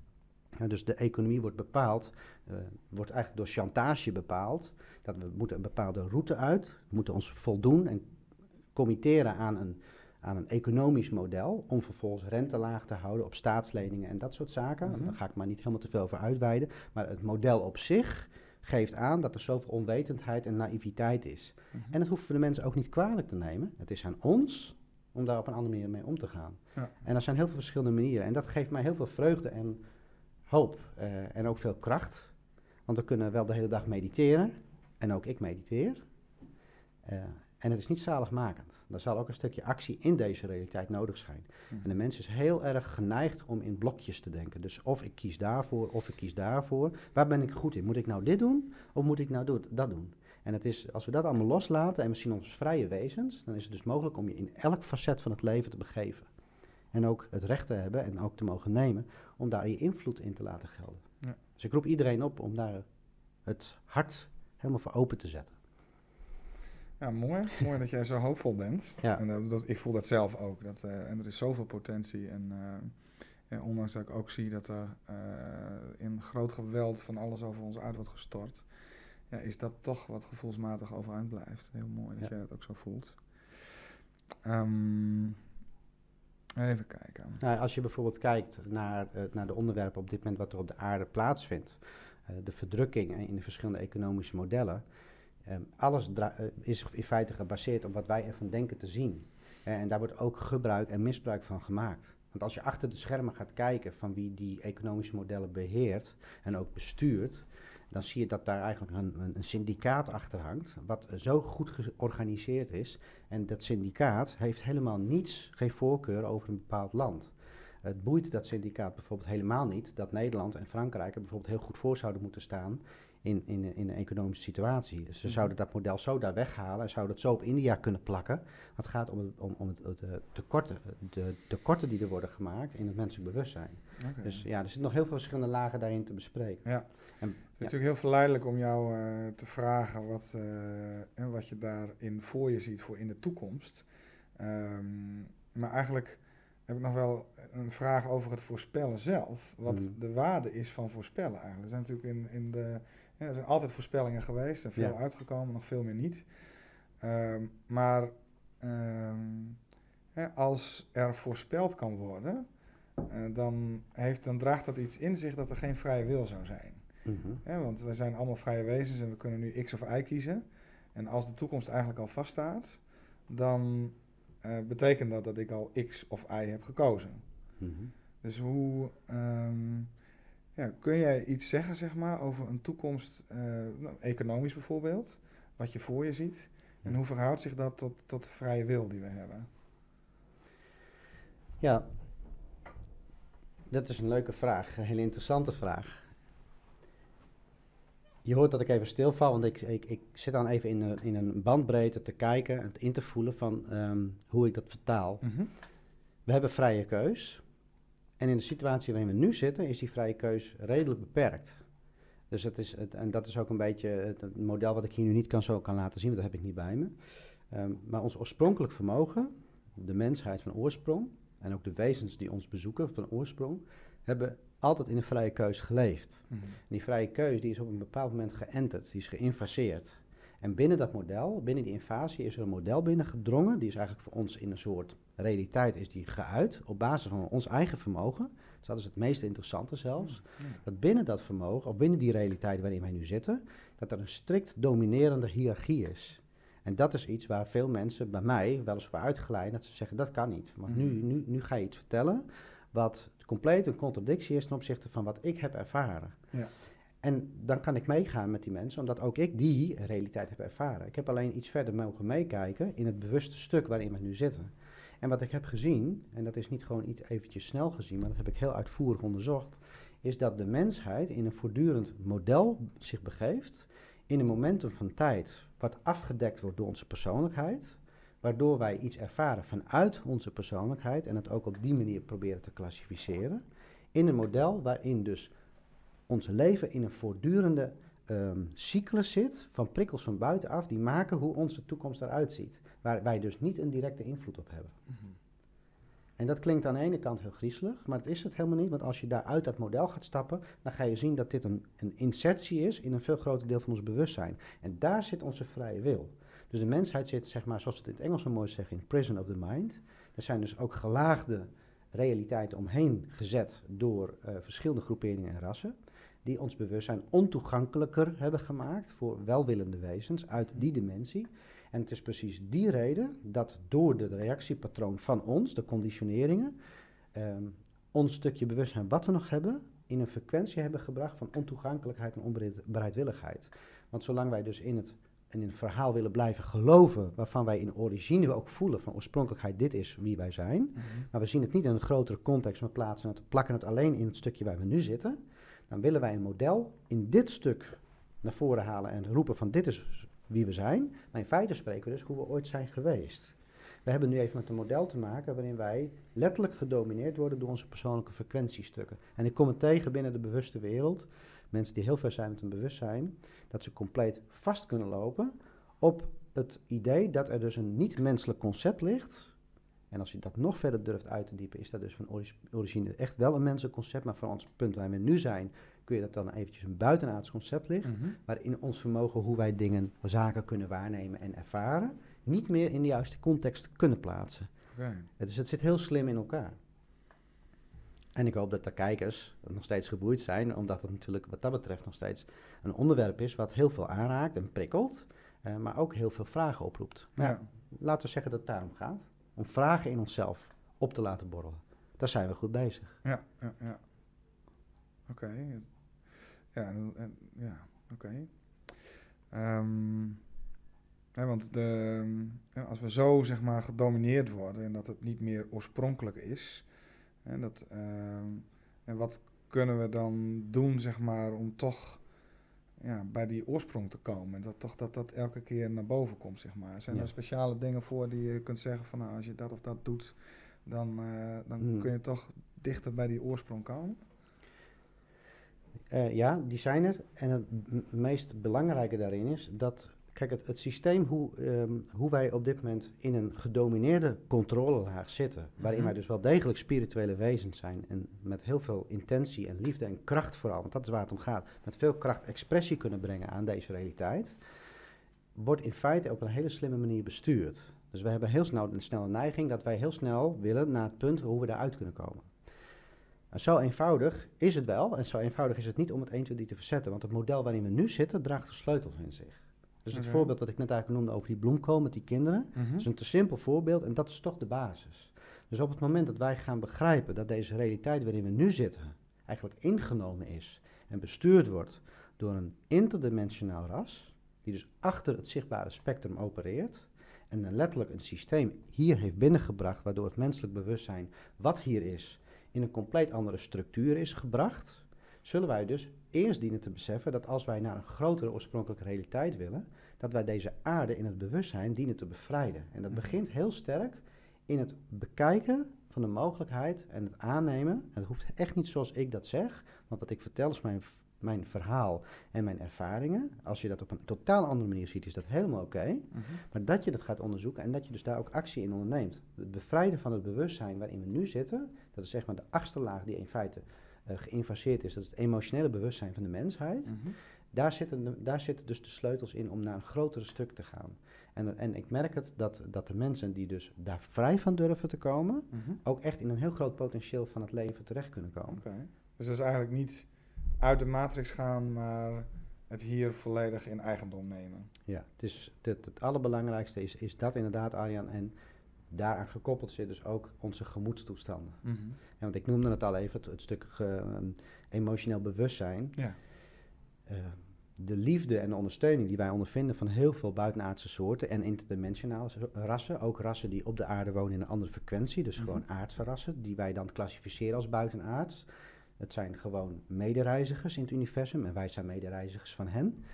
B: dus de economie wordt bepaald, uh, wordt eigenlijk door chantage bepaald. Dat we moeten een bepaalde route uit, we moeten ons voldoen en committeren aan een aan een economisch model om vervolgens rente laag te houden op staatsleningen en dat soort zaken. Mm Daar ga ik maar niet helemaal te veel voor uitweiden. Maar het model op zich geeft aan dat er zoveel onwetendheid en naïviteit is. Mhm. En dat hoeven we de mensen ook niet kwalijk te nemen. Het is aan ons om daar op een andere manier mee om te gaan. Ja. En er zijn heel veel verschillende manieren. En dat geeft mij heel veel vreugde en hoop. Uh, en ook veel kracht. Want we kunnen wel de hele dag mediteren. En ook ik mediteer. Uh, en het is niet zaligmakend. Er zal ook een stukje actie in deze realiteit nodig zijn. Hmm. En de mens is heel erg geneigd om in blokjes te denken. Dus of ik kies daarvoor, of ik kies daarvoor. Waar ben ik goed in? Moet ik nou dit doen, of moet ik nou dat doen? En het is, als we dat allemaal loslaten en we zien ons vrije wezens, dan is het dus mogelijk om je in elk facet van het leven te begeven. En ook het recht te hebben en ook te mogen nemen om daar je invloed in te laten gelden. Ja. Dus ik roep iedereen op om daar het hart helemaal voor open te zetten.
A: Ja, mooi. mooi dat jij zo hoopvol bent. Ja. En uh, dat, ik voel dat zelf ook. Dat, uh, en er is zoveel potentie. En, uh, en, ondanks dat ik ook zie dat er in groot geweld van alles over ons uit wordt gestort, ja, is dat toch wat gevoelsmatig overeind blijft. Heel mooi dat jij dat ook zo voelt. Um, even kijken.
B: Nou, als je bijvoorbeeld kijkt naar, naar de onderwerpen op dit moment wat er op de aarde plaatsvindt, de verdrukking in de verschillende economische modellen Ehm, alles is in feite gebaseerd op wat wij ervan denken te zien. Uh, en daar wordt ook gebruik en misbruik van gemaakt. Want als je achter de schermen gaat kijken van wie die economische modellen beheert en ook bestuurt, dan zie je dat daar eigenlijk een, een, syndicaat achter hangt, wat zo goed georganiseerd is. En dat syndicaat heeft helemaal niets, geen voorkeur over een bepaald land. Het boeit dat syndicaat bijvoorbeeld helemaal niet dat Nederland en Frankrijk er bijvoorbeeld heel goed voor zouden moeten staan in, in, in een economische situatie. Dus ze
A: Mhm.
B: zouden dat model zo daar weghalen en zouden het zo op India kunnen plakken. Het gaat om, om, om het, het, eh, tekorten, de tekorten die er worden gemaakt in het menselijk bewustzijn. Dus ja, er zitten nog heel veel verschillende lagen daarin te bespreken.
A: Ja. Het is natuurlijk heel verleidelijk om jou eh, te vragen wat, eh, en wat je daarin voor je ziet voor in de toekomst. Ehm, maar eigenlijk heb ik nog wel een vraag over het voorspellen zelf. Wat
B: Mhm.
A: de waarde is van voorspellen eigenlijk. Er zijn natuurlijk in, in de. Ja, er zijn altijd voorspellingen geweest en veel
B: Ja.
A: uitgekomen, nog veel meer niet. Ehm, maar ehm, hè, als er voorspeld kan worden, eh, dan, heeft, dan draagt dat iets in zich dat er geen vrije wil zou zijn.
B: Mhm.
A: Want we zijn allemaal vrije wezens en we kunnen nu X of Y kiezen. En als de toekomst eigenlijk al vaststaat, dan eh, betekent dat dat ik al X of Y heb gekozen.
B: Mhm.
A: Dus hoe ehm, ja, kun jij iets zeggen, zeg maar, over een toekomst, eh, nou, economisch bijvoorbeeld, wat je voor je ziet? En hoe verhoudt zich dat tot, tot de vrije wil die we hebben?
B: Ja, dat is een leuke vraag, een hele interessante vraag. Je hoort dat ik even stilval, want ik, ik, ik zit dan even in een, in een bandbreedte te kijken en in te voelen van ehm, hoe ik dat vertaal. We hebben vrije keus. En in de situatie waarin we nu zitten, is die vrije keus redelijk beperkt. Dus het is, het, en dat is ook een beetje het, het model wat ik hier nu niet kan, zo kan laten zien, want dat heb ik niet bij me. Ehm, maar ons oorspronkelijk vermogen, de mensheid van oorsprong, en ook de wezens die ons bezoeken van oorsprong, hebben altijd in een vrije keus geleefd.
A: Mhm.
B: Die vrije keus die is op een bepaald moment geënterd, die is geïnfaseerd. En binnen dat model, binnen die invasie, is er een model binnengedrongen. Die is eigenlijk voor ons in een soort realiteit is die geuit op basis van ons eigen vermogen. Dus dat is het meest interessante zelfs.
A: Ja.
B: Dat binnen dat vermogen, of binnen die realiteit waarin wij nu zitten, dat er een strikt dominerende hiërarchie is. En dat is iets waar veel mensen bij mij wel eens voor uitgeleid dat ze zeggen dat kan niet. Maar nu,
A: Mhm.
B: nu, nu ga je iets vertellen wat compleet een contradictie is ten opzichte van wat ik heb ervaren.
A: Ja.
B: En dan kan ik meegaan met die mensen, omdat ook ik die realiteit heb ervaren. Ik heb alleen iets verder mogen meekijken in het bewuste stuk waarin we nu zitten. En wat ik heb gezien, en dat is niet gewoon iets eventjes snel gezien, maar dat heb ik heel uitvoerig onderzocht, is dat de mensheid in een voortdurend model zich begeeft, in een momentum van tijd wat afgedekt wordt door onze persoonlijkheid, waardoor wij iets ervaren vanuit onze persoonlijkheid en het ook op die manier proberen te klassificeren, in een model waarin dus ons leven in een voortdurende ehm, cyclus zit van prikkels van buitenaf die maken hoe onze toekomst eruit ziet, waar wij dus niet een directe invloed op hebben.
A: Mhm.
B: En dat klinkt aan de ene kant heel griezelig, maar dat is het helemaal niet. Want als je daar uit dat model gaat stappen, dan ga je zien dat dit een, een insertie is in een veel groter deel van ons bewustzijn. En daar zit onze vrije wil. Dus de mensheid zit, zeg maar, zoals ze het in het Engels zo mooi zeggen, in prison of the mind. Er zijn dus ook gelaagde realiteiten omheen gezet door eh, verschillende groeperingen en rassen. Die ons bewustzijn ontoegankelijker hebben gemaakt voor welwillende wezens uit die dimensie. En het is precies die reden dat door de reactiepatroon van ons, de conditioneringen, ehm, ons stukje bewustzijn wat we nog hebben, in een frequentie hebben gebracht van ontoegankelijkheid en onbereidwilligheid. Want zolang wij dus in het, in een verhaal willen blijven geloven, waarvan wij in origine ook voelen van oorspronkelijkheid, dit is wie wij zijn,
A: Mhm.
B: maar we zien het niet in een grotere context, maar plaatsen het, plakken het alleen in het stukje waar we nu zitten, dan willen wij een model in dit stuk naar voren halen en roepen van dit is wie we zijn. Maar in feite spreken we dus hoe we ooit zijn geweest. We hebben nu even met een model te maken waarin wij letterlijk gedomineerd worden door onze persoonlijke frequentiestukken. En ik kom het tegen binnen de bewuste wereld, mensen die heel ver zijn met hun bewustzijn, dat ze compleet vast kunnen lopen op het idee dat er dus een niet-menselijk concept ligt. En als je dat nog verder durft uit te diepen, is dat dus van origine echt wel een menselijk concept. Maar van ons punt waar we nu zijn, kun je dat dan eventjes een buitenaards concept ligt.
A: Mhm.
B: Waarin ons vermogen hoe wij dingen, zaken kunnen waarnemen en ervaren, niet meer in de juiste context kunnen plaatsen.
A: Oké.
B: Dus het zit heel slim in elkaar. En ik hoop dat de kijkers nog steeds geboeid zijn, omdat het natuurlijk wat dat betreft nog steeds een onderwerp is wat heel veel aanraakt en prikkelt, eh, maar ook heel veel vragen oproept.
A: Ja.
B: laten we zeggen dat het daarom gaat. Om vragen in onszelf op te laten borrelen. Daar zijn we goed bezig.
A: Ja, ja, ja. Oké. Ja, en, ja Oké. Ehm, hè, want de, als we zo zeg maar gedomineerd worden en dat het niet meer oorspronkelijk is, hè, dat, ehm, en wat kunnen we dan doen zeg maar om toch ja, bij die oorsprong te komen. Dat toch dat dat elke keer naar boven komt, zeg maar. Zijn
B: Ja.
A: er speciale dingen voor die je kunt zeggen van nou, als je dat of dat doet, dan, eh, dan
B: Hmm.
A: kun je toch dichter bij die oorsprong komen?
B: Eh, ja, die zijn er. En het meest belangrijke daarin is dat, kijk, het, het systeem hoe, ehm, hoe wij op dit moment in een gedomineerde controlelaag zitten, waarin
A: Mhm.
B: wij dus wel degelijk spirituele wezens zijn en met heel veel intentie en liefde en kracht vooral, want dat is waar het om gaat, met veel kracht expressie kunnen brengen aan deze realiteit, wordt in feite op een hele slimme manier bestuurd. Dus we hebben heel snel een snelle neiging dat wij heel snel willen naar het punt hoe we daaruit kunnen komen. En zo eenvoudig is het wel, en zo eenvoudig is het niet om het 1, 2, 3 te verzetten. Want het model waarin we nu zitten draagt de sleutels in zich. Dus het
A: Oké.
B: voorbeeld dat ik net eigenlijk noemde over die bloemkool met die kinderen,
A: Mhm.
B: is een te simpel voorbeeld en dat is toch de basis. Dus op het moment dat wij gaan begrijpen dat deze realiteit waarin we nu zitten eigenlijk ingenomen is en bestuurd wordt door een interdimensionaal ras, die dus achter het zichtbare spectrum opereert en dan letterlijk een systeem hier heeft binnengebracht waardoor het menselijk bewustzijn wat hier is in een compleet andere structuur is gebracht, zullen wij dus eerst dienen te beseffen dat als wij naar een grotere oorspronkelijke realiteit willen, dat wij deze aarde in het bewustzijn dienen te bevrijden. En dat
A: Mhm.
B: begint heel sterk in het bekijken van de mogelijkheid en het aannemen. En het hoeft echt niet zoals ik dat zeg, want wat ik vertel is mijn, mijn verhaal en mijn ervaringen. Als je dat op een totaal andere manier ziet, is dat helemaal oké.
A: Mhm.
B: Maar dat je dat gaat onderzoeken en dat je dus daar ook actie in onderneemt. Het bevrijden van het bewustzijn waarin we nu zitten, dat is zeg maar de achtste laag die in feite geïnfaseerd is. Dat is het emotionele bewustzijn van de mensheid.
A: Mhm.
B: Daar zitten, daar zitten dus de sleutels in om naar een grotere stuk te gaan. En, en ik merk het dat, dat de mensen die dus daar vrij van durven te komen,
A: Mhm.
B: ook echt in een heel groot potentieel van het leven terecht kunnen komen.
A: Dus dat is eigenlijk niet uit de matrix gaan, maar het hier volledig in eigendom nemen.
B: Ja, het, is, het, het allerbelangrijkste is, is dat inderdaad, Arjan. En daaraan gekoppeld zit dus ook onze gemoedstoestanden.
A: Mhm.
B: Ja, want ik noemde het al even, het, het stuk ehm, emotioneel bewustzijn.
A: Ja.
B: Eh, de liefde en de ondersteuning die wij ondervinden van heel veel buitenaardse soorten en interdimensionale rassen, ook rassen die op de aarde wonen in een andere frequentie, dus
A: Mhm.
B: gewoon aardse rassen, die wij dan klassificeren als buitenaards. Het zijn gewoon medereizigers in het universum en wij zijn medereizigers van hen.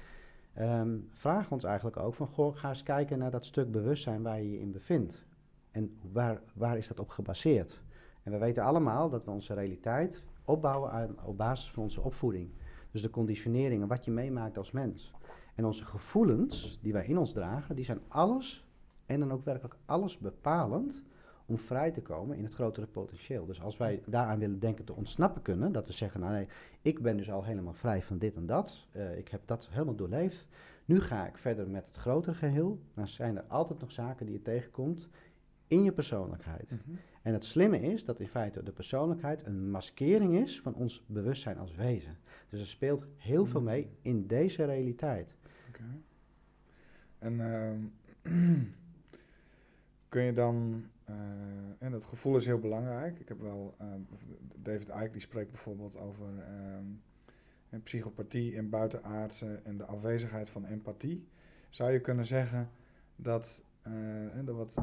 B: Ehm vraag ons eigenlijk ook van, goh, ga eens kijken naar dat stuk bewustzijn waar je je in bevindt. En waar, waar is dat op gebaseerd? En we weten allemaal dat we onze realiteit opbouwen aan, op basis van onze opvoeding. Dus de conditioneringen, wat je meemaakt als mens. En onze gevoelens die wij in ons dragen, die zijn alles en dan ook werkelijk alles bepalend om vrij te komen in het grotere potentieel. Dus als wij daaraan willen denken te ontsnappen kunnen, dat we zeggen, nou nee, ik ben dus al helemaal vrij van dit en dat, eh, ik heb dat helemaal doorleefd, nu ga ik verder met het grotere geheel, dan zijn er altijd nog zaken die je tegenkomt in je persoonlijkheid.
A: Mhm.
B: En het slimme is dat in feite de persoonlijkheid een maskering is van ons bewustzijn als wezen. Dus er speelt heel veel mee in deze realiteit.
A: Oké. En ehm, kun je dan, eh, en dat gevoel is heel belangrijk. Ik heb wel, ehm, David Icke die spreekt bijvoorbeeld over ehm, en psychopathie en buitenaardse en de afwezigheid van empathie. Zou je kunnen zeggen dat eh, en de wat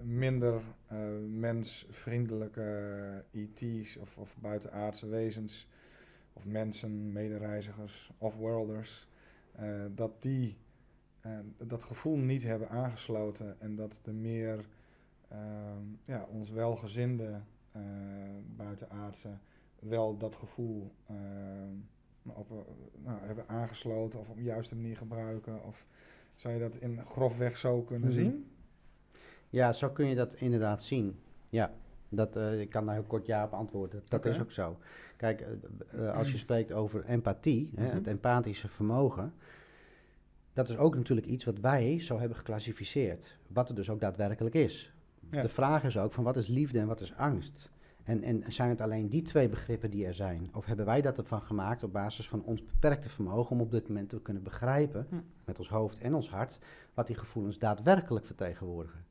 A: minder eh, mensvriendelijke ET's of, of buitenaardse wezens of mensen, medereizigers of worlders, eh, dat die eh, dat gevoel niet hebben aangesloten en dat de meer ja, ons welgezinde eh buitenaardse wel dat gevoel op, eh, nou, hebben aangesloten of op de juiste manier gebruiken? Of zou je dat in grofweg zo kunnen
B: Mhm.
A: zien?
B: Ja, zo kun je dat inderdaad zien. Ja, dat, eh, ik kan daar heel kort ja op antwoorden. Dat, is ook zo. Kijk, eh, eh, als je spreekt over empathie, hè,
A: Mhm.
B: het empathische vermogen, dat is ook natuurlijk iets wat wij zo hebben geclassificeerd. Wat het dus ook daadwerkelijk is.
A: Ja.
B: De vraag is ook van wat is liefde en wat is angst? En, en zijn het alleen die twee begrippen die er zijn? Of hebben wij dat ervan gemaakt op basis van ons beperkte vermogen om op dit moment te kunnen begrijpen,
A: Hm.
B: met ons hoofd en ons hart, wat die gevoelens daadwerkelijk vertegenwoordigen?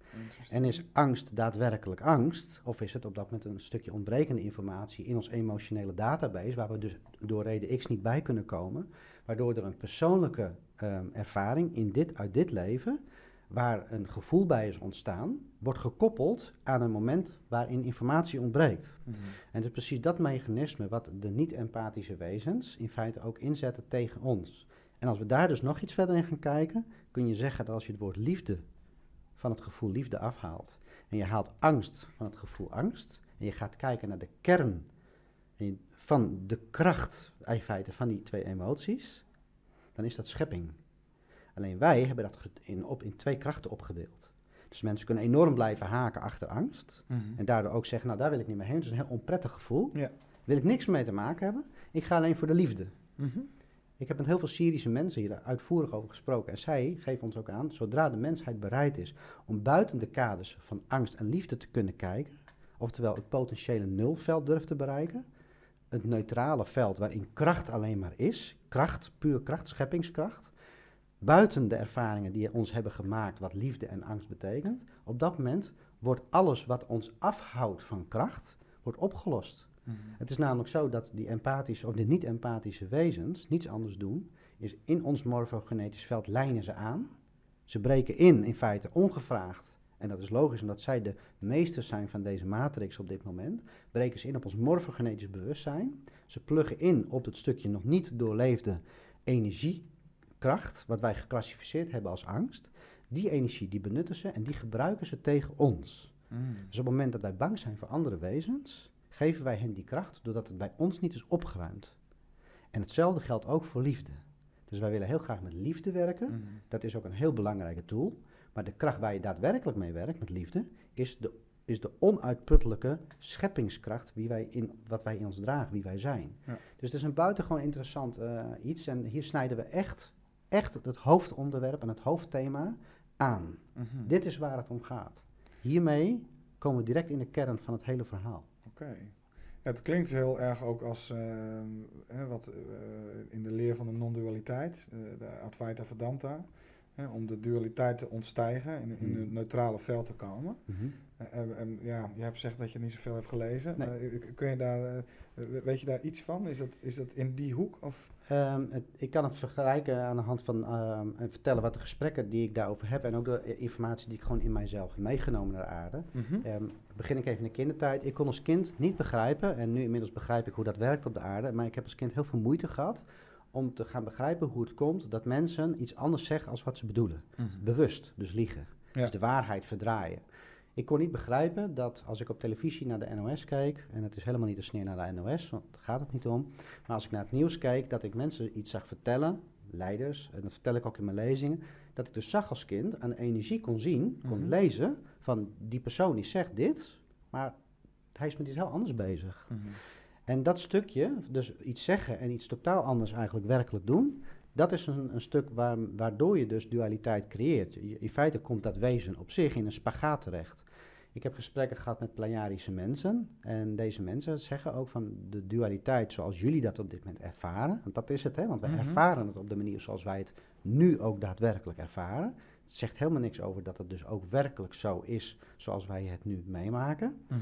B: En is angst daadwerkelijk angst? Of is het op dat moment een stukje ontbrekende informatie in ons emotionele database, waar we dus door reden X niet bij kunnen komen, waardoor er een persoonlijke ehm, ervaring in dit, uit dit leven, waar een gevoel bij is ontstaan, wordt gekoppeld aan een moment waarin informatie ontbreekt.
A: Mhm.
B: En het is precies dat mechanisme wat de niet-empathische wezens in feite ook inzetten tegen ons. En als we daar dus nog iets verder in gaan kijken, kun je zeggen dat als je het woord liefde van het gevoel liefde afhaalt en je haalt angst van het gevoel angst en je gaat kijken naar de kern van de kracht in feite van die twee emoties, dan is dat schepping. Alleen wij hebben dat in, op, in twee krachten opgedeeld. Dus mensen kunnen enorm blijven haken achter angst.
A: Mhm.
B: En daardoor ook zeggen, nou daar wil ik niet meer heen. Dat is een heel onprettig gevoel.
A: Ja.
B: Wil ik niks mee te maken hebben. Ik ga alleen voor de liefde.
A: Mhm.
B: Ik heb met heel veel Syrische mensen hier uitvoerig over gesproken. En zij geven ons ook aan, zodra de mensheid bereid is om buiten de kaders van angst en liefde te kunnen kijken, oftewel het potentiële nulveld durft te bereiken, het neutrale veld waarin kracht alleen maar is, kracht, puur kracht, scheppingskracht, buiten de ervaringen die ons hebben gemaakt wat liefde en angst betekent, op dat moment wordt alles wat ons afhoudt van kracht, wordt opgelost.
A: Mhm.
B: Het is namelijk zo dat die empathische of de niet-empathische wezens niets anders doen, is in ons morfogenetisch veld lijnen ze aan. Ze breken in, in feite ongevraagd. En dat is logisch omdat zij de meesters zijn van deze matrix op dit moment. Breken ze in op ons morfogenetisch bewustzijn. Ze pluggen in op het stukje nog niet doorleefde energiekracht, wat wij geclassificeerd hebben als angst. Die energie die benutten ze en die gebruiken ze tegen ons.
A: Mhm.
B: Dus op het moment dat wij bang zijn voor andere wezens, geven wij hen die kracht doordat het bij ons niet is opgeruimd. En hetzelfde geldt ook voor liefde. Dus wij willen heel graag met liefde werken.
A: Mhm.
B: Dat is ook een heel belangrijke tool. Maar de kracht waar je daadwerkelijk mee werkt met liefde, is de, is de onuitputtelijke scheppingskracht wie wij in, wat wij in ons dragen, wie wij zijn.
A: Ja.
B: Dus het is een buitengewoon interessant eh, iets. En hier snijden we echt, echt het hoofdonderwerp en het hoofdthema aan.
A: Mhm.
B: Dit is waar het om gaat. Hiermee komen we direct in de kern van het hele verhaal.
A: Oké. Ja, het klinkt heel erg ook als ehm, wat eh, in de leer van de non-dualiteit, eh, de Advaita Vedanta, om de dualiteit te ontstijgen en in
B: Mhm.
A: het neutrale veld te komen. Eh, en, en ja, je hebt gezegd dat je niet zoveel hebt gelezen.
B: Nee.
A: Kun je daar, we- weet je daar iets van? Is dat, is dat in die hoek? Of?
B: Ehm, het, ik kan het vergelijken aan de hand van ehm, en vertellen wat de gesprekken die ik daarover heb en ook de informatie die ik gewoon in mijzelf heb meegenomen naar de aarde. Ehm, begin ik even in de kindertijd. Ik kon als kind niet begrijpen, en nu inmiddels begrijp ik hoe dat werkt op de aarde, maar ik heb als kind heel veel moeite gehad om te gaan begrijpen hoe het komt dat mensen iets anders zeggen als wat ze bedoelen. Bewust, dus liegen.
A: Ja.
B: Dus de waarheid verdraaien. Ik kon niet begrijpen dat als ik op televisie naar de NOS keek, en het is helemaal niet een sneer naar de NOS, want daar gaat het niet om, maar als ik naar het nieuws keek, dat ik mensen iets zag vertellen, leiders, en dat vertel ik ook in mijn lezingen, dat ik dus zag als kind aan de energie kon zien, kon
A: Mhm.
B: lezen, van die persoon die zegt dit, maar hij is met iets heel anders bezig.
A: Mhm.
B: En dat stukje, dus iets zeggen en iets totaal anders eigenlijk werkelijk doen, dat is een, een stuk waar, waardoor je dus dualiteit creëert. Je- in feite komt dat wezen op zich in een spagaat terecht. Ik heb gesprekken gehad met Plejarische mensen en deze mensen zeggen ook van de dualiteit zoals jullie dat op dit moment ervaren, want dat is het hè, want wij
A: Mhm.
B: ervaren het op de manier zoals wij het nu ook daadwerkelijk ervaren. Zegt helemaal niks over dat het dus ook werkelijk zo is zoals wij het nu meemaken.
A: Mhm.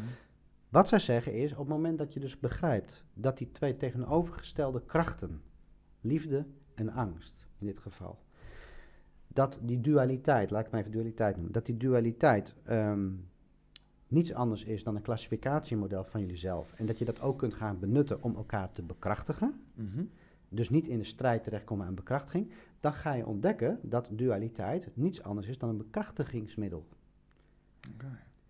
B: Wat zij zeggen is, op het moment dat je dus begrijpt dat die twee tegenovergestelde krachten, liefde en angst in dit geval, dat die dualiteit, laat ik maar even dualiteit noemen, dat die dualiteit ehm, niets anders is dan een klassificatiemodel van jullie zelf. En dat je dat ook kunt gaan benutten om elkaar te bekrachtigen,
A: Mhm.
B: Dus niet in de strijd terechtkomen aan bekrachtiging, dan ga je ontdekken dat dualiteit niets anders is dan een bekrachtigingsmiddel.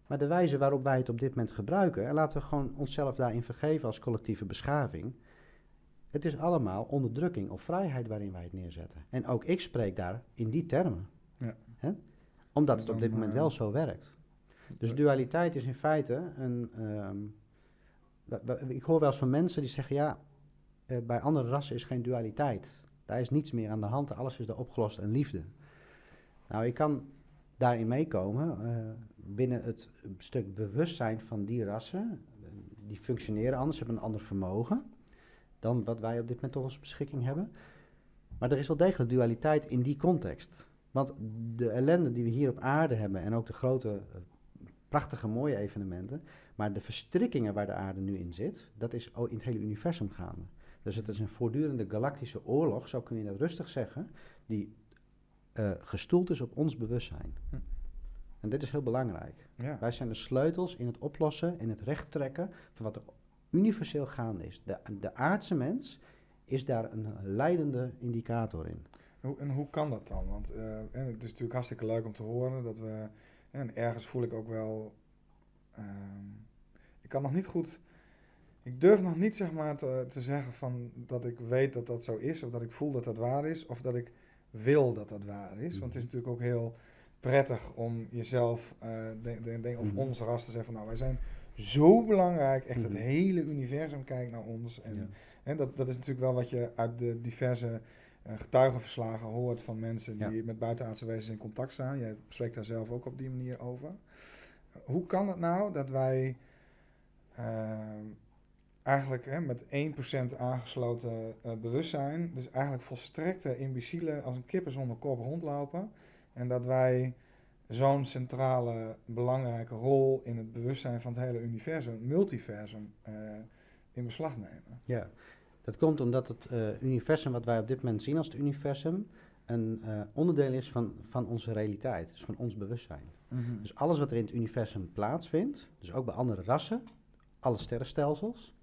B: Maar de wijze waarop wij het op dit moment gebruiken, en laten we gewoon onszelf daarin vergeven als collectieve beschaving. Het is allemaal onderdrukking of vrijheid waarin wij het neerzetten. En ook ik spreek daar in die termen.
A: Ja.
B: Hè? Omdat het op dit moment
A: eh,
B: wel zo werkt. Dus dualiteit is in feite een. ehm, ik hoor wel eens van mensen die zeggen: ja, eh, bij andere rassen is geen dualiteit. Daar is niets meer aan de hand, alles is daar opgelost en liefde. Nou, ik kan daarin meekomen eh, binnen het stuk bewustzijn van die rassen. Die functioneren anders, hebben een ander vermogen dan wat wij op dit moment tot onze beschikking hebben. Maar er is wel degelijk dualiteit in die context. Want de ellende die we hier op aarde hebben en ook de grote, eh, prachtige, mooie evenementen, maar de verstrikkingen waar de aarde nu in zit, dat is in het hele universum gaande. Dus het is een voortdurende galactische oorlog, zo kun je dat rustig zeggen, die eh, gestoeld is op ons bewustzijn.
A: Hm.
B: En dit is heel belangrijk.
A: Ja.
B: Wij zijn de sleutels in het oplossen, in het rechttrekken van wat er universeel gaande is. De, de aardse mens is daar een leidende indicator in.
A: Hoe, en hoe kan dat dan? Want eh, en het is natuurlijk hartstikke leuk om te horen dat we. En ergens voel ik ook wel. ehm, ik kan nog niet goed. Ik durf nog niet zeg maar te, te zeggen van dat ik weet dat dat zo is, of dat ik voel dat dat waar is, of dat ik wil dat dat waar is. Want het is natuurlijk ook heel prettig om jezelf, eh, denk- denk- denk- of
B: Mhm.
A: ons ras te zeggen van nou wij zijn zo belangrijk, echt
B: Mhm.
A: het hele universum kijkt naar ons. En
B: Ja.
A: Dat, dat is natuurlijk wel wat je uit de diverse eh, getuigenverslagen hoort van mensen
B: Ja.
A: die met buitenaardse wezens in contact staan. Jij spreekt daar zelf ook op die manier over. Hoe kan het nou dat wij ehm, eigenlijk hè, met 1% aangesloten eh, bewustzijn, dus eigenlijk volstrekte imbecielen als een kippen zonder kop rondlopen, en dat wij zo'n centrale, belangrijke rol in het bewustzijn van het hele universum, multiversum, eh, in beslag nemen?
B: Ja, dat komt omdat het eh, universum wat wij op dit moment zien als het universum een onderdeel is van, van onze realiteit, dus van ons bewustzijn. Dus alles wat er in het universum plaatsvindt, dus ook bij andere rassen, alle sterrenstelsels,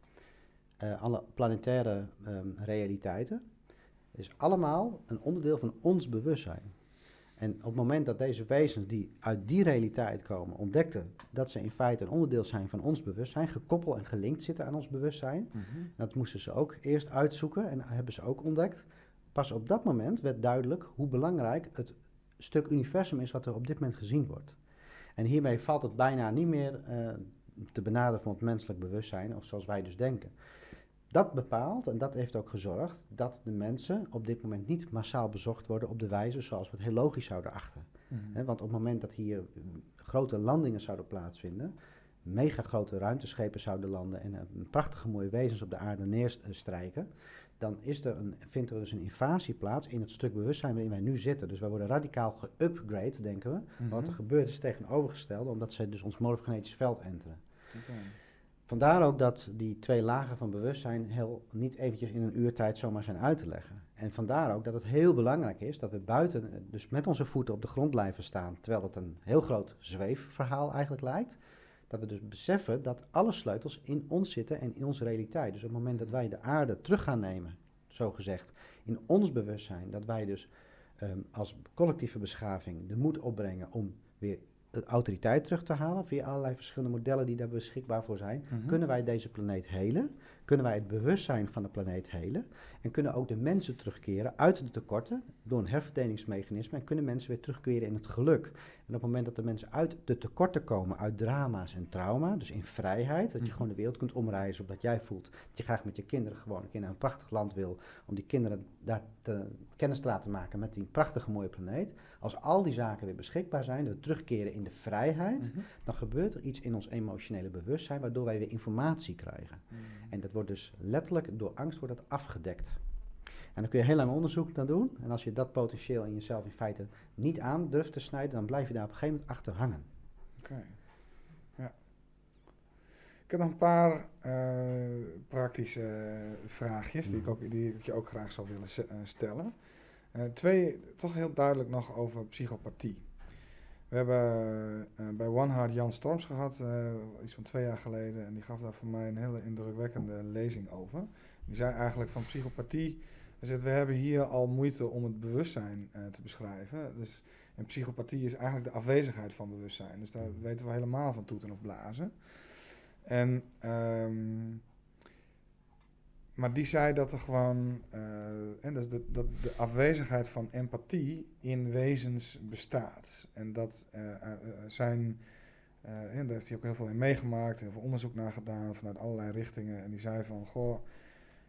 B: eh, alle planetaire ehm, realiteiten, is allemaal een onderdeel van ons bewustzijn. En op het moment dat deze wezens die uit die realiteit komen ontdekten dat ze in feite een onderdeel zijn van ons bewustzijn, gekoppeld en gelinkt zitten aan ons bewustzijn,
A: Mhm.
B: dat moesten ze ook eerst uitzoeken en hebben ze ook ontdekt. Pas op dat moment werd duidelijk hoe belangrijk het stuk universum is wat er op dit moment gezien wordt. En hiermee valt het bijna niet meer eh, te benaderen van het menselijk bewustzijn, of zoals wij dus denken. Dat bepaalt en dat heeft ook gezorgd dat de mensen op dit moment niet massaal bezocht worden op de wijze zoals we het heel logisch zouden achten.
A: Mhm.
B: Want op het moment dat hier mm, grote landingen zouden plaatsvinden, mega grote ruimteschepen zouden landen en een prachtige mooie wezens op de aarde neerstrijken, dan is er een, vindt er dus een invasie plaats in het stuk bewustzijn waarin wij nu zitten. Dus wij worden radicaal geupgrade, denken we. Maar wat er gebeurt is tegenovergestelde, omdat zij dus ons morfogenetisch veld enteren. Vandaar ook dat die twee lagen van bewustzijn heel niet eventjes in een uurtijd zomaar zijn uit te leggen. En vandaar ook dat het heel belangrijk is dat we buiten, dus met onze voeten op de grond blijven staan, terwijl het een heel groot zweefverhaal eigenlijk lijkt. Dat we dus beseffen dat alle sleutels in ons zitten en in onze realiteit. Dus op het moment dat wij de aarde terug gaan nemen, zo gezegd, in ons bewustzijn, dat wij dus ehm, als collectieve beschaving de moed opbrengen om weer autoriteit terug te halen via allerlei verschillende modellen die daar beschikbaar voor zijn,
A: Mhm.
B: kunnen wij deze planeet helen? Kunnen wij het bewustzijn van de planeet helen? En kunnen ook de mensen terugkeren uit de tekorten door een herverdelingsmechanisme en kunnen mensen weer terugkeren in het geluk? En op het moment dat de mensen uit de tekorten komen, uit drama's en trauma, dus in vrijheid, dat je
A: Mhm.
B: gewoon de wereld kunt omreizen omdat jij voelt dat je graag met je kinderen gewoon een keer naar een prachtig land wil, om die kinderen daar te, kennis te laten maken met die prachtige mooie planeet. Als al die zaken weer beschikbaar zijn, dat we terugkeren in de vrijheid,
A: Mhm.
B: dan gebeurt er iets in ons emotionele bewustzijn waardoor wij weer informatie krijgen.
A: Mhm.
B: En dat wordt dus letterlijk door angst wordt dat afgedekt. En dan kun je heel lang onderzoek naar doen. En als je dat potentieel in jezelf in feite niet aan durft te snijden, dan blijf je daar op een gegeven moment achter hangen.
A: Oké. Ja. Ik heb nog een paar eh, praktische vraagjes die, ik
B: Mhm.
A: ook, die ik je ook graag zou willen eh, stellen. Eh, twee, toch heel duidelijk nog over psychopathie. We hebben eh, bij One Heart Jan Storms gehad, eh, iets van twee jaar geleden, en die gaf daar voor mij een hele indrukwekkende lezing over. Die zei eigenlijk van psychopathie, hij zegt, we hebben hier al moeite om het bewustzijn eh, te beschrijven. Dus, en psychopathie is eigenlijk de afwezigheid van bewustzijn. Dus daar weten we helemaal van toeten of blazen. En, ehm, maar die zei dat er gewoon, eh, en dus dat, dat de afwezigheid van empathie in wezens bestaat. En dat eh, eh, zijn, en daar heeft hij ook heel veel in meegemaakt, heel veel onderzoek naar gedaan vanuit allerlei richtingen. En die zei van, goh,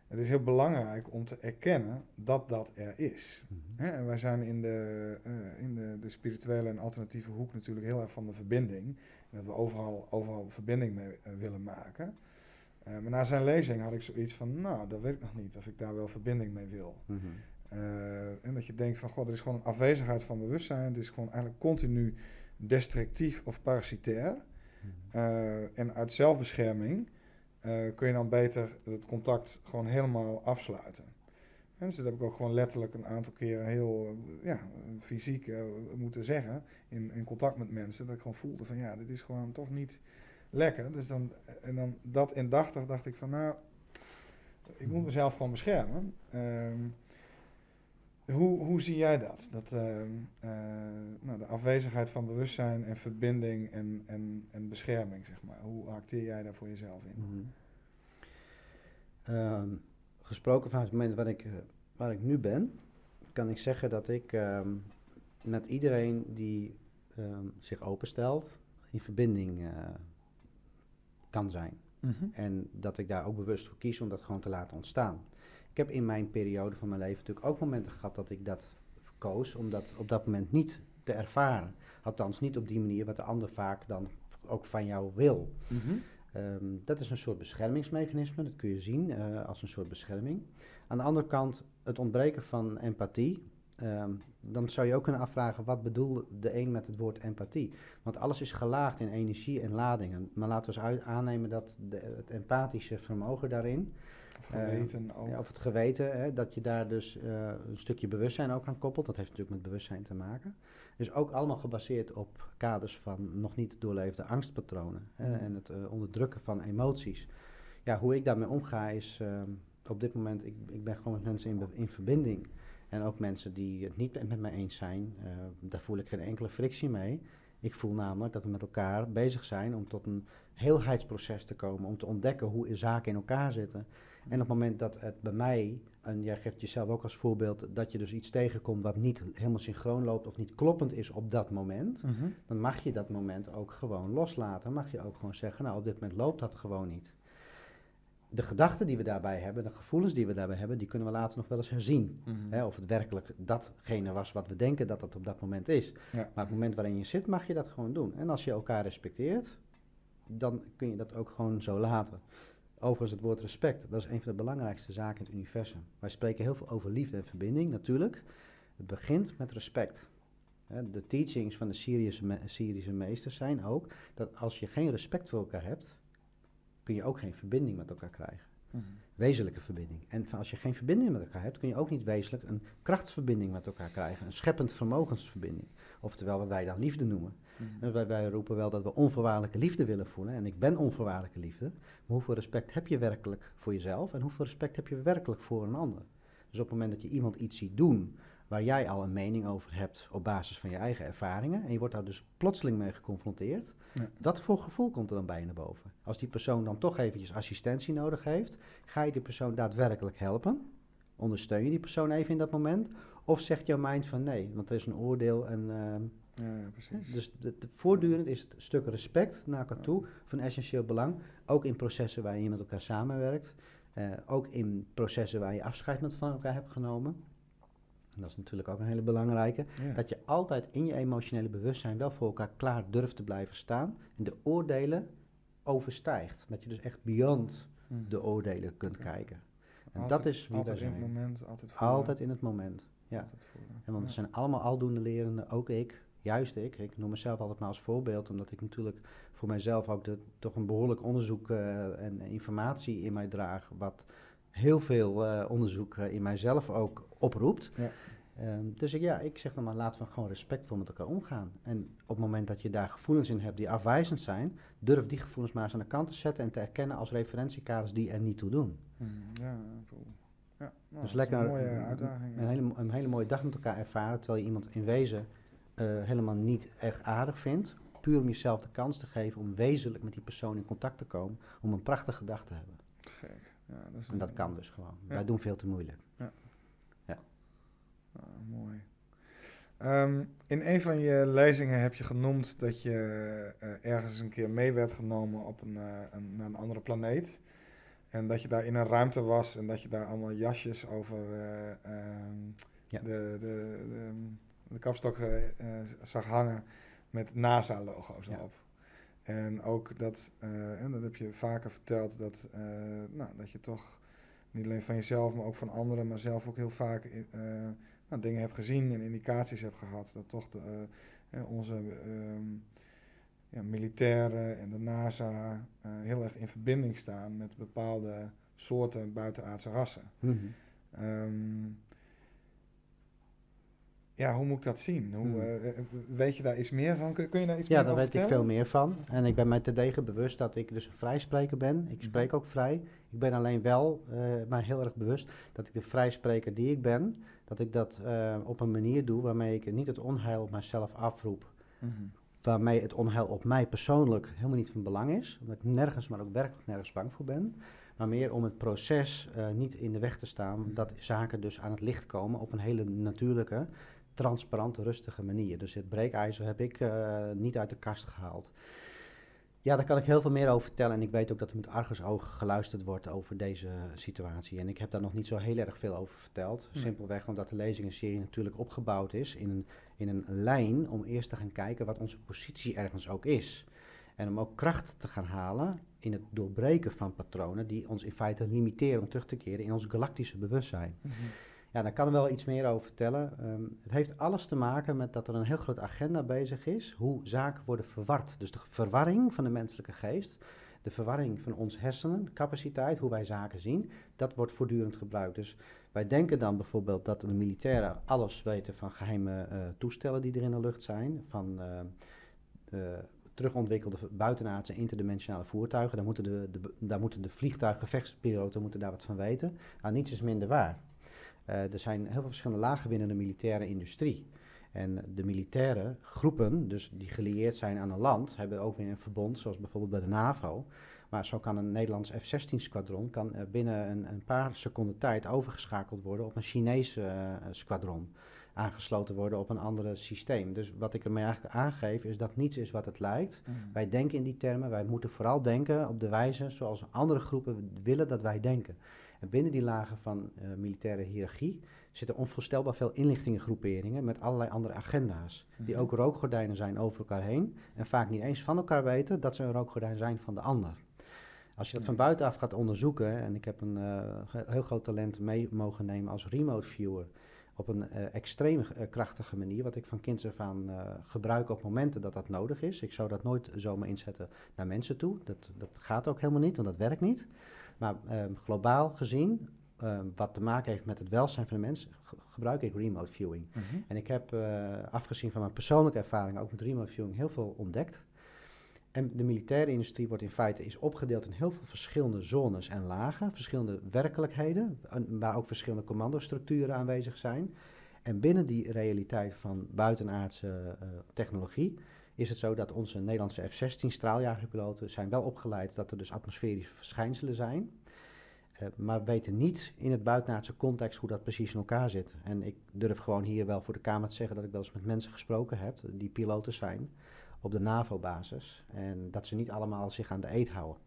A: het is heel belangrijk om te erkennen dat dat er is. Hè, en wij zijn in, de, in de, de spirituele en alternatieve hoek natuurlijk heel erg van de verbinding. En dat we overal, overal verbinding mee willen maken. Eh, maar na zijn lezing had ik zoiets van, nou, dat weet ik nog niet of ik daar wel verbinding mee wil.
B: Mhm.
A: Eh, en dat je denkt van, god, er is gewoon een afwezigheid van bewustzijn. Het is gewoon eigenlijk continu destructief of parasitair. Uh, en uit zelfbescherming kun je dan beter het contact gewoon helemaal afsluiten. En dus dat heb ik ook gewoon letterlijk een aantal keren heel ja, fysiek moeten zeggen in, in contact met mensen. Dat ik gewoon voelde van ja, dit is gewoon toch niet lekker. Dus dan, en dan dat indachtig dacht ik van nou, ik moet mezelf gewoon beschermen. Ehm, hoe, hoe zie jij dat? dat ehm, eh, nou, de afwezigheid van bewustzijn en verbinding en, en, en bescherming, zeg maar. Hoe acteer jij daar voor jezelf in? Mhm.
B: Ehm, gesproken vanuit het moment waar ik, uh, waar ik nu ben, kan ik zeggen dat ik met iedereen die zich openstelt, in verbinding uh, kan zijn. Mhm. En dat ik daar ook bewust voor kies om dat gewoon te laten ontstaan. Ik heb in mijn periode van mijn leven natuurlijk ook momenten gehad dat ik dat koos om dat op dat moment niet te ervaren. Althans, niet op die manier wat de ander vaak dan ook van jou wil. Mhm. Ehm, dat is een soort beschermingsmechanisme, dat kun je zien uh, als een soort bescherming. Aan de andere kant, het ontbreken van empathie Ehm, dan zou je ook kunnen afvragen, wat bedoelt de een met het woord empathie? Want alles is gelaagd in energie en ladingen. Maar laten we eens aannemen dat de, het empathische vermogen daarin...
A: Of geweten
B: uh, ook. Ja, of het geweten, hè, dat je daar dus uh, een stukje bewustzijn ook aan koppelt. Dat heeft natuurlijk met bewustzijn te maken. Dus ook allemaal gebaseerd op kaders van nog niet doorleefde angstpatronen. Hè, mm. en het uh, onderdrukken van emoties. Ja, hoe ik daarmee omga is ehm, op dit moment, ik, ik ben gewoon met mensen in, in verbinding... En ook mensen die het niet met mij eens zijn, uh, daar voel ik geen enkele frictie mee. Ik voel namelijk dat we met elkaar bezig zijn om tot een heelheidsproces te komen, om te ontdekken hoe zaken in elkaar zitten. En op het moment dat het bij mij, en jij geeft jezelf ook als voorbeeld, dat je dus iets tegenkomt wat niet helemaal synchroon loopt of niet kloppend is op dat moment, mhm. dan mag je dat moment ook gewoon loslaten. Mag je ook gewoon zeggen, nou op dit moment loopt dat gewoon niet de gedachten die we daarbij hebben, de gevoelens die we daarbij hebben, die kunnen we later nog wel eens herzien. Mhm. hè, of het werkelijk datgene was wat we denken dat het op dat moment is. Maar op het moment waarin je zit, mag je dat gewoon doen. En als je elkaar respecteert, dan kun je dat ook gewoon zo laten. Overigens, het woord respect, dat is een van de belangrijkste zaken in het universum. Wij spreken heel veel over liefde en verbinding, natuurlijk. Het begint met respect. De teachings van de Syrische, me Syrische meesters zijn ook dat als je geen respect voor elkaar hebt, kun je ook geen verbinding met elkaar krijgen. Mhm. Wezenlijke verbinding. En als je geen verbinding met elkaar hebt, kun je ook niet wezenlijk een krachtsverbinding met elkaar krijgen. Een scheppend vermogensverbinding. Oftewel wat wij dan liefde noemen. Mhm. En wij, wij roepen wel dat we onvoorwaardelijke liefde willen voelen. En ik ben onvoorwaardelijke liefde. Maar hoeveel respect heb je werkelijk voor jezelf? En hoeveel respect heb je werkelijk voor een ander? Dus op het moment dat je iemand iets ziet doen waar jij al een mening over hebt op basis van je eigen ervaringen. En je wordt daar dus plotseling mee geconfronteerd. Wat voor gevoel komt er dan bij je naar boven? Als die persoon dan toch eventjes assistentie nodig heeft, ga je die persoon daadwerkelijk helpen? Ondersteun je die persoon even in dat moment? Of zegt jouw mind van nee, want er is een oordeel en... Uh, ja, precies. Dus de, voortdurend is het stuk respect naar elkaar toe van essentieel belang. Ook in processen waar je met elkaar samenwerkt. Uh, ook in processen waar je afscheid met van elkaar hebt genomen en dat is natuurlijk ook een hele belangrijke, dat je altijd in je emotionele bewustzijn wel voor elkaar klaar durft te blijven staan en de oordelen overstijgt. Dat je dus echt beyond hmm. de oordelen kunt kijken. En
A: altijd,
B: dat is
A: wie altijd in het moment, altijd
B: Altijd in het moment, ja. En want we zijn allemaal aldoende lerende, ook ik, juist ik. Ik noem mezelf altijd maar als voorbeeld, omdat ik natuurlijk voor mijzelf ook de, toch een behoorlijk onderzoek uh, en informatie in mij draag, wat heel veel uh, onderzoek uh, in mijzelf ook oproept. Ja. Um, dus ik, ja, ik zeg dan maar, laten we gewoon respectvol met elkaar omgaan. En op het moment dat je daar gevoelens in hebt die afwijzend zijn, durf die gevoelens maar eens aan de kant te zetten en te erkennen als referentiekaders die er niet toe doen. Hmm, ja, cool. Ja, nou, dus lekker een, mooie uitdaging, een, hele, een hele mooie dag met elkaar ervaren, terwijl je iemand in wezen uh, helemaal niet erg aardig vindt. Puur om jezelf de kans te geven om wezenlijk met die persoon in contact te komen, om een prachtige dag te hebben. Gek. Ja, dat is en dat kan dus gewoon. Wij doen veel te moeilijk. Ja.
A: ja. Ah, mooi. Um, in een van je lezingen heb je genoemd dat je uh, ergens een keer mee werd genomen op een, uh, een, naar een andere planeet. En dat je daar in een ruimte was en dat je daar allemaal jasjes over uh, ja. de, de, de, de kapstok zag hangen met NASA-logo's erop. En ook dat, uh, en dat heb je vaker verteld, dat, uh, nou, dat je toch niet alleen van jezelf, maar ook van anderen, maar zelf ook heel vaak uh, nou, dingen hebt gezien en indicaties hebt gehad dat toch de, onze ehm, ja, militairen en de NASA heel erg in verbinding staan met bepaalde soorten buitenaardse rassen. Mm ja, hoe moet ik dat zien? Hoe, hmm. eh, eh, weet je daar iets meer van? Kun, kun je daar iets
B: ja,
A: meer
B: over Ja, daar weet ik veel meer van. En ik ben mij te degen bewust dat ik dus een vrijspreker ben. Ik mhm. spreek ook vrij. Ik ben alleen wel uh, mij heel erg bewust dat ik de vrijspreker die ik ben, dat ik dat op een manier doe waarmee ik niet het onheil op mijzelf afroep. Mhm. Waarmee het onheil op mij persoonlijk helemaal niet van belang is. Omdat ik nergens, maar ook werkelijk nergens bang voor ben maar meer om het proces niet in de weg te staan, mhm. dat zaken dus aan het licht komen op een hele natuurlijke, transparante, rustige manier. Dus het breekijzer heb ik uh, niet uit de kast gehaald. Ja, daar kan ik heel veel meer over vertellen. En ik weet ook dat er met argusogen geluisterd wordt over deze situatie. En ik heb daar nog niet zo heel erg veel over verteld. Simpelweg omdat de lezingenserie natuurlijk opgebouwd is in een, in een lijn om eerst te gaan kijken wat onze positie ergens ook is. En om ook kracht te gaan halen in het doorbreken van patronen die ons in feite limiteren om terug te keren in ons galactische bewustzijn. Mm ja, daar kan er wel iets meer over vertellen. Ehm, het heeft alles te maken met dat er een heel groot agenda bezig is. Hoe zaken worden verward. Dus de verwarring van de menselijke geest. De verwarring van ons hersenen, capaciteit, hoe wij zaken zien. Dat wordt voortdurend gebruikt. Dus wij denken dan bijvoorbeeld dat de militairen alles weten van geheime uh, toestellen die er in de lucht zijn. Van uh, terugontwikkelde buitenaardse interdimensionale voertuigen. Daar moeten de, de, daar moeten de moeten daar wat van weten. Nou, niets is minder waar. Uh, er zijn heel veel verschillende lagen binnen de militaire industrie. En de militaire groepen, dus die gelieerd zijn aan een land, hebben ook weer een verbond, zoals bijvoorbeeld bij de NAVO. Maar zo kan een Nederlands F-16-squadron kan, uh, binnen een, een, paar seconden tijd overgeschakeld worden op een Chinese uh, squadron. Aangesloten worden op een ander systeem. Dus wat ik ermee eigenlijk aangeef is dat niets is wat het lijkt. Mm. Wij denken in die termen, wij moeten vooral denken op de wijze zoals andere groepen willen dat wij denken. En binnen die lagen van uh, militaire hiërarchie zitten onvoorstelbaar veel inlichtingengroeperingen met allerlei andere agenda's. Die mhm. ook rookgordijnen zijn over elkaar heen en vaak niet eens van elkaar weten dat ze een rookgordijn zijn van de ander. Als je dat van buitenaf gaat onderzoeken, en ik heb een uh, heel groot talent mee mogen nemen als remote viewer, op een uh, extreem krachtige manier, wat ik van kinds af aan gebruik op momenten dat dat nodig is. Ik zou dat nooit zomaar inzetten naar mensen toe. Dat, dat gaat ook helemaal niet, want dat werkt niet. Maar um, globaal gezien, um, wat te maken heeft met het welzijn van de mens, gebruik ik remote viewing. Mm -hmm. En ik heb, uh, afgezien van mijn persoonlijke ervaringen, ook met remote viewing heel veel ontdekt. En de militaire industrie wordt in feite is opgedeeld in heel veel verschillende zones en lagen, verschillende werkelijkheden, waar ook verschillende commandostructuren aanwezig zijn. En binnen die realiteit van buitenaardse uh, technologie is het zo dat onze Nederlandse F-16 straaljagerpiloten zijn wel opgeleid dat er dus atmosferische verschijnselen zijn. Uh, maar weten niet in het buitenaardse context hoe dat precies in elkaar zit. En ik durf gewoon hier wel voor de Kamer te zeggen dat ik wel eens met mensen gesproken heb die piloten zijn op de NAVO-basis. En dat ze niet allemaal zich aan de eet houden.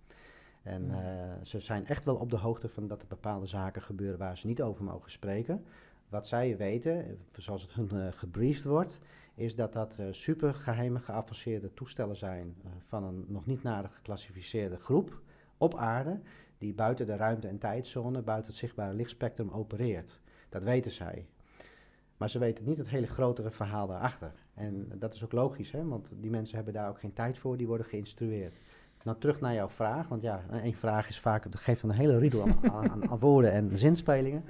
B: En uh, ze zijn echt wel op de hoogte van dat er bepaalde zaken gebeuren waar ze niet over mogen spreken. Wat zij weten, zoals het hun uh, gebriefd wordt, is dat dat uh, supergeheime geavanceerde toestellen zijn uh, van een nog niet nader geclassificeerde groep op aarde, die buiten de ruimte- en tijdzone, buiten het zichtbare lichtspectrum opereert. Dat weten zij. Maar ze weten niet het hele grotere verhaal daarachter. En dat is ook logisch, hè? want die mensen hebben daar ook geen tijd voor, die worden geïnstrueerd. Nou, terug naar jouw vraag, want ja, één vraag is vaak, het geeft een hele riedel aan, aan, aan woorden en zinspelingen.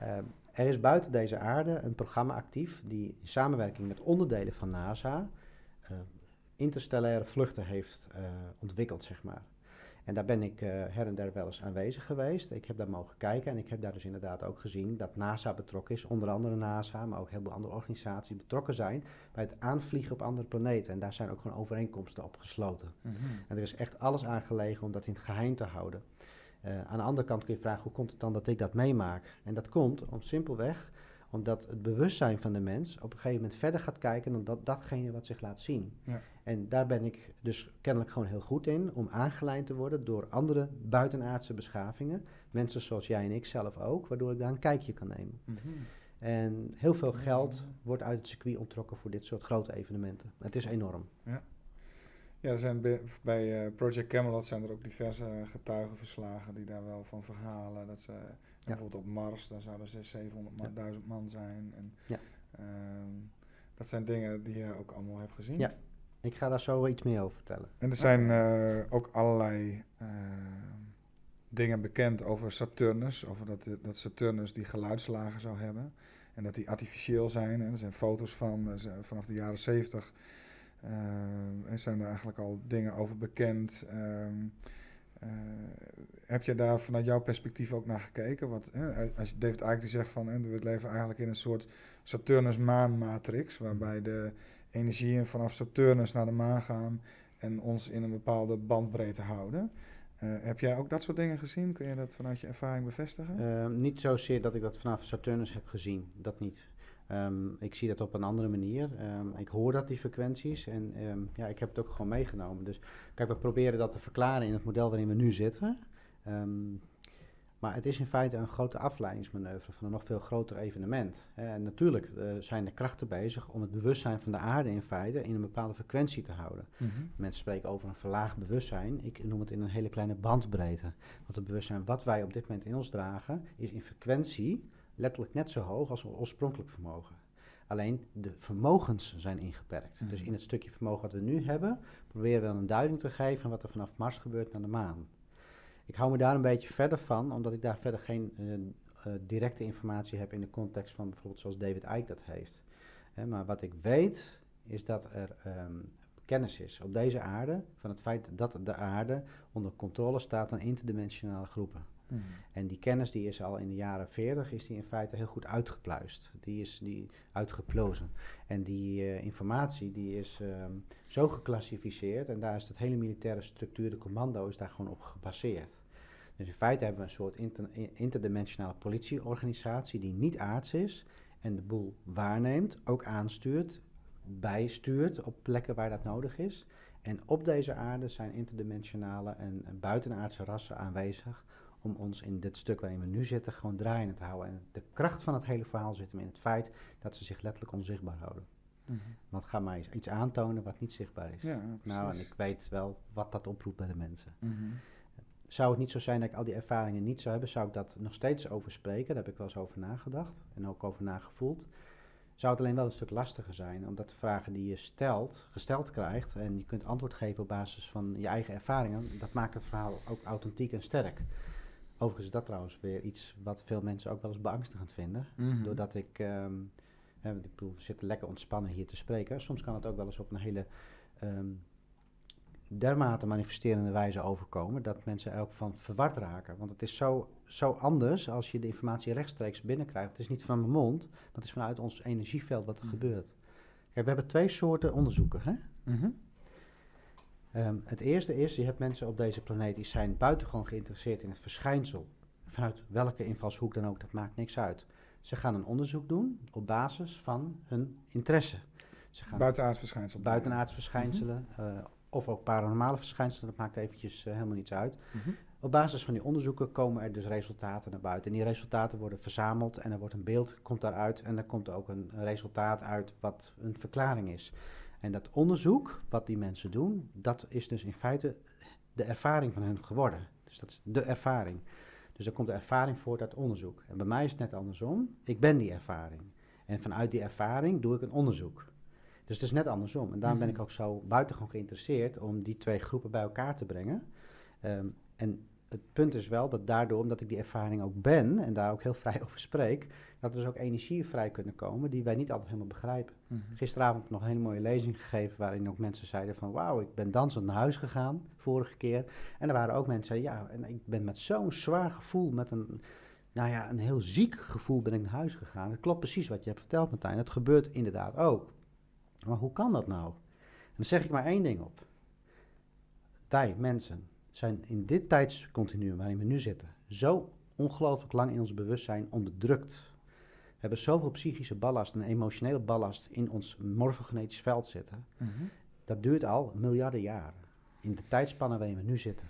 B: Ja. Uh, er is buiten deze aarde een programma actief die in samenwerking met onderdelen van NASA uh, interstellaire vluchten heeft uh, ontwikkeld, zeg maar. En daar ben ik uh, her en der wel eens aanwezig geweest. Ik heb daar mogen kijken en ik heb daar dus inderdaad ook gezien dat NASA betrokken is, onder andere NASA, maar ook heel veel andere organisaties betrokken zijn bij het aanvliegen op andere planeten. En daar zijn ook gewoon overeenkomsten op gesloten. Mm -hmm. En er is echt alles aan gelegen om dat in het geheim te houden. Uh, aan de andere kant kun je vragen, hoe komt het dan dat ik dat meemaak? En dat komt om simpelweg omdat het bewustzijn van de mens op een gegeven moment verder gaat kijken dan dat, datgene wat zich laat zien. Ja. En daar ben ik dus kennelijk gewoon heel goed in, om aangeleid te worden door andere buitenaardse beschavingen. Mensen zoals jij en ik zelf ook, waardoor ik daar een kijkje kan nemen. Mm -hmm. En heel veel geld wordt uit het circuit onttrokken voor dit soort grote evenementen. Het is enorm.
A: Ja. Ja, er zijn bij, bij eh, Project Camelot zijn er ook diverse getuigenverslagen die daar wel van verhalen. Dat ze bijvoorbeeld op Mars, daar zouden ze 700 man, 1000 man zijn. En,
B: Ja.
A: ehm, dat zijn dingen die je ook allemaal hebt gezien.
B: Ja. Ik ga daar zo iets meer over vertellen.
A: En er zijn eh, ook allerlei eh, dingen bekend over Saturnus. Over dat, dat Saturnus die geluidslagen zou hebben. En dat die artificieel zijn. En er zijn foto's van eh, vanaf de jaren 70. Eh, er zijn er eigenlijk al dingen over bekend. Ehm, eh, heb je daar vanuit jouw perspectief ook naar gekeken? Wat, hè, als je David Icke die zegt van we leven eigenlijk in een soort Saturnus-maan-matrix, waarbij de energieën vanaf Saturnus naar de maan gaan en ons in een bepaalde bandbreedte houden. Eh, heb jij ook dat soort dingen gezien? Kun je dat vanuit je ervaring bevestigen?
B: Ehm, niet zozeer dat ik dat vanaf Saturnus heb gezien, dat niet. Ehm, ik zie dat op een andere manier. Ehm, ik hoor dat, die frequenties, en ehm, ja, ik heb het ook gewoon meegenomen. Dus kijk, we proberen dat te verklaren in het model waarin we nu zitten. Maar het is in feite een grote afleidingsmanoeuvre van een nog veel groter evenement. En natuurlijk eh, zijn er krachten bezig om het bewustzijn van de aarde in feite in een bepaalde frequentie te houden.
A: Mhm.
B: Mensen spreken over een verlaagd bewustzijn. Ik noem het in een hele kleine bandbreedte. Want het bewustzijn wat wij op dit moment in ons dragen, is in frequentie letterlijk net zo hoog als ons oorspronkelijk vermogen. Alleen de vermogens zijn ingeperkt. Dus
A: Mhm.
B: in het stukje vermogen wat we nu hebben, proberen we dan een duiding te geven van wat er vanaf Mars gebeurt naar de maan. Ik hou me daar een beetje verder van, omdat ik daar verder geen eh, eh, directe informatie heb in de context van bijvoorbeeld zoals David Icke dat heeft. Hè, maar wat ik weet, is dat er ehm, kennis is op deze aarde van het feit dat de aarde onder controle staat van interdimensionale groepen.
A: Mhm.
B: En die kennis die is al in de jaren 40 is die in feite heel goed uitgepluist. Die is die uitgeplozen. En die eh, informatie die is ehm, zo geclassificeerd en daar is dat hele militaire structuur, de commando, is daar gewoon op gebaseerd. Dus in feite hebben we een soort inter- interdimensionale politieorganisatie die niet aards is en de boel waarneemt, ook aanstuurt, bijstuurt op plekken waar dat nodig is. En op deze aarde zijn interdimensionale en, en buitenaardse rassen aanwezig om ons in dit stuk waarin we nu zitten gewoon draaiende te houden. En de kracht van het hele verhaal zit hem in het feit dat ze zich letterlijk onzichtbaar houden.
A: Mhm.
B: Want ga mij eens iets aantonen wat niet zichtbaar is.
A: Ja,
B: nou, en ik weet wel wat dat oproept bij de mensen.
A: Mhm.
B: Zou het niet zo zijn dat ik al die ervaringen niet zou hebben, zou ik dat nog steeds over spreken. Daar heb ik wel eens over nagedacht en ook over nagevoeld. Zou het alleen wel een stuk lastiger zijn, omdat de vragen die je stelt, gesteld krijgt en je kunt antwoord geven op basis van je eigen ervaringen, dat maakt het verhaal ook authentiek en sterk. Overigens is dat trouwens weer iets wat veel mensen ook wel eens beangstigend vinden.
A: Mhm.
B: Doordat ik, ehm, hè, ik bedoel, we zitten lekker ontspannen hier te spreken. Soms kan het ook wel eens op een hele ehm, dermate manifesterende wijze overkomen dat mensen er ook van verward raken. Want het is zo, zo anders als je de informatie rechtstreeks binnenkrijgt. Het is niet van mijn mond, maar het is vanuit ons energieveld wat er
A: Mhm.
B: gebeurt. Kijk, we hebben twee soorten onderzoeken. Hè?
A: Mhm.
B: Ehm, het eerste is, je hebt mensen op deze planeet die zijn buitengewoon geïnteresseerd in het verschijnsel. Vanuit welke invalshoek dan ook, dat maakt niks uit. Ze gaan een onderzoek doen op basis van hun interesse. Ze gaan
A: Buitenaards verschijnsel.
B: buitenaards verschijnselen eh, of ook paranormale verschijnselen, dat maakt eventjes eh, helemaal niets uit.
A: Mhm.
B: Op basis van die onderzoeken komen er dus resultaten naar buiten. En die resultaten worden verzameld en er wordt een beeld, komt daaruit en er komt ook een resultaat uit wat een verklaring is. En dat onderzoek, wat die mensen doen, dat is dus in feite de ervaring van hun geworden. Dus dat is de ervaring. Dus er komt de ervaring voort uit onderzoek. En bij mij is het net andersom. Ik ben die ervaring. En vanuit die ervaring doe ik een onderzoek. Dus het is net andersom. En daarom ben ik
A: Mhm.
B: ook zo buitengewoon geïnteresseerd om die twee groepen bij elkaar te brengen. Ehm, en het punt is wel dat daardoor, omdat ik die ervaring ook ben en daar ook heel vrij over spreek, dat er dus ook energieën vrij kunnen komen die wij niet altijd helemaal begrijpen.
A: Mhm.
B: Gisteravond nog een hele mooie lezing gegeven waarin ook mensen zeiden van wauw, ik ben dansend naar huis gegaan vorige keer. En er waren ook mensen die zeiden ja, en ik ben met zo'n zwaar gevoel, met een, nou ja, een heel ziek gevoel ben ik naar huis gegaan. Het klopt precies wat je hebt verteld Martijn, het gebeurt inderdaad ook. Maar hoe kan dat nou? En dan zeg ik maar één ding op. Wij mensen zijn in dit tijdscontinuum waarin we nu zitten zo ongelooflijk lang in ons bewustzijn onderdrukt. We hebben zoveel psychische ballast en emotionele ballast in ons morfogenetisch veld zitten.
A: Mhm.
B: Dat duurt al miljarden jaren. In de tijdspannen waarin we nu zitten.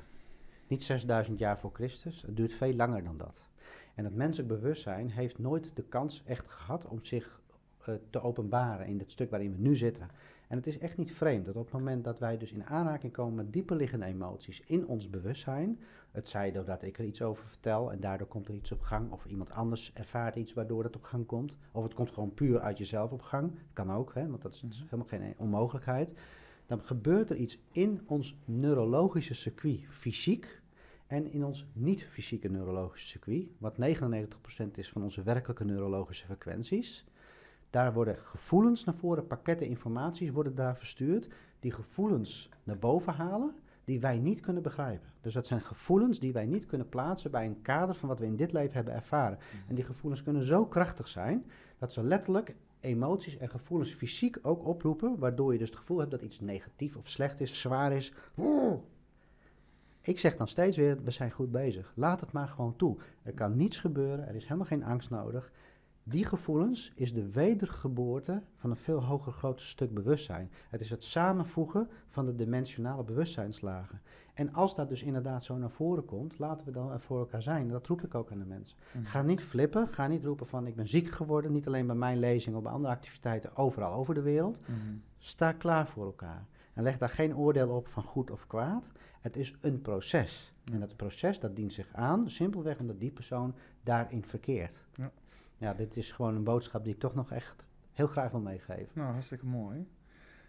B: Niet 6000 jaar voor Christus, het duurt veel langer dan dat. En het menselijk bewustzijn heeft nooit de kans echt gehad om zich eh, te openbaren in het stuk waarin we nu zitten. En het is echt niet vreemd dat op het moment dat wij dus in aanraking komen met dieper liggende emoties in ons bewustzijn, het zij doordat ik er iets over vertel en daardoor komt er iets op gang, of iemand anders ervaart iets waardoor het op gang komt, of het komt gewoon puur uit jezelf op gang, kan ook, hè, want dat is
A: Mhm.
B: helemaal geen onmogelijkheid, dan gebeurt er iets in ons neurologische circuit, fysiek, en in ons niet-fysieke neurologische circuit, wat 99% is van onze werkelijke neurologische frequenties. Daar worden gevoelens naar voren, pakketten informaties worden daar verstuurd, die gevoelens naar boven halen, die wij niet kunnen begrijpen. Dus dat zijn gevoelens die wij niet kunnen plaatsen bij een kader van wat we in dit leven hebben ervaren. En die gevoelens kunnen zo krachtig zijn, dat ze letterlijk emoties en gevoelens fysiek ook oproepen, waardoor je dus het gevoel hebt dat iets negatief of slecht is, zwaar is. Ik zeg dan steeds weer, we zijn goed bezig. Laat het maar gewoon toe. Er kan niets gebeuren, er is helemaal geen angst nodig. Die gevoelens is de wedergeboorte van een veel hoger groter stuk bewustzijn. Het is het samenvoegen van de dimensionale bewustzijnslagen. En als dat dus inderdaad zo naar voren komt, laten we dan er voor elkaar zijn. Dat roep ik ook aan de mensen.
A: Mhm.
B: Ga niet flippen, ga niet roepen van ik ben ziek geworden. Niet alleen bij mijn lezing, of bij andere activiteiten overal over de wereld.
A: Mhm.
B: Sta klaar voor elkaar. En leg daar geen oordeel op van goed of kwaad. Het is een proces. En dat proces dat dient zich aan, simpelweg omdat die persoon daarin verkeert.
A: Ja.
B: Ja, dit is gewoon een boodschap die ik toch nog echt heel graag wil meegeven.
A: Nou, hartstikke mooi.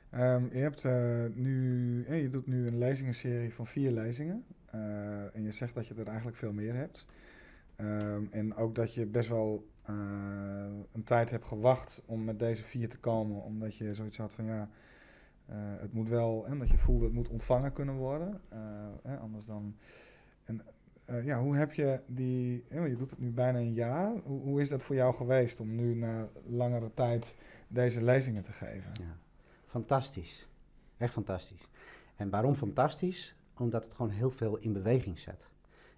A: Ehm, je, hebt, eh, nu, eh, je doet nu een lezingenserie van vier lezingen. Eh, en je zegt dat je er eigenlijk veel meer hebt. Ehm, en ook dat je best wel een tijd hebt gewacht om met deze vier te komen. Omdat je zoiets had van ja, het moet wel, en omdat je voelde het moet ontvangen kunnen worden. Anders dan. Eh, ja, hoe heb je die, want je doet het nu bijna een jaar. Hoe, hoe is dat voor jou geweest om nu na langere tijd deze lezingen te geven?
B: Ja. Fantastisch. Echt fantastisch. En waarom fantastisch? Omdat het gewoon heel veel in beweging zet.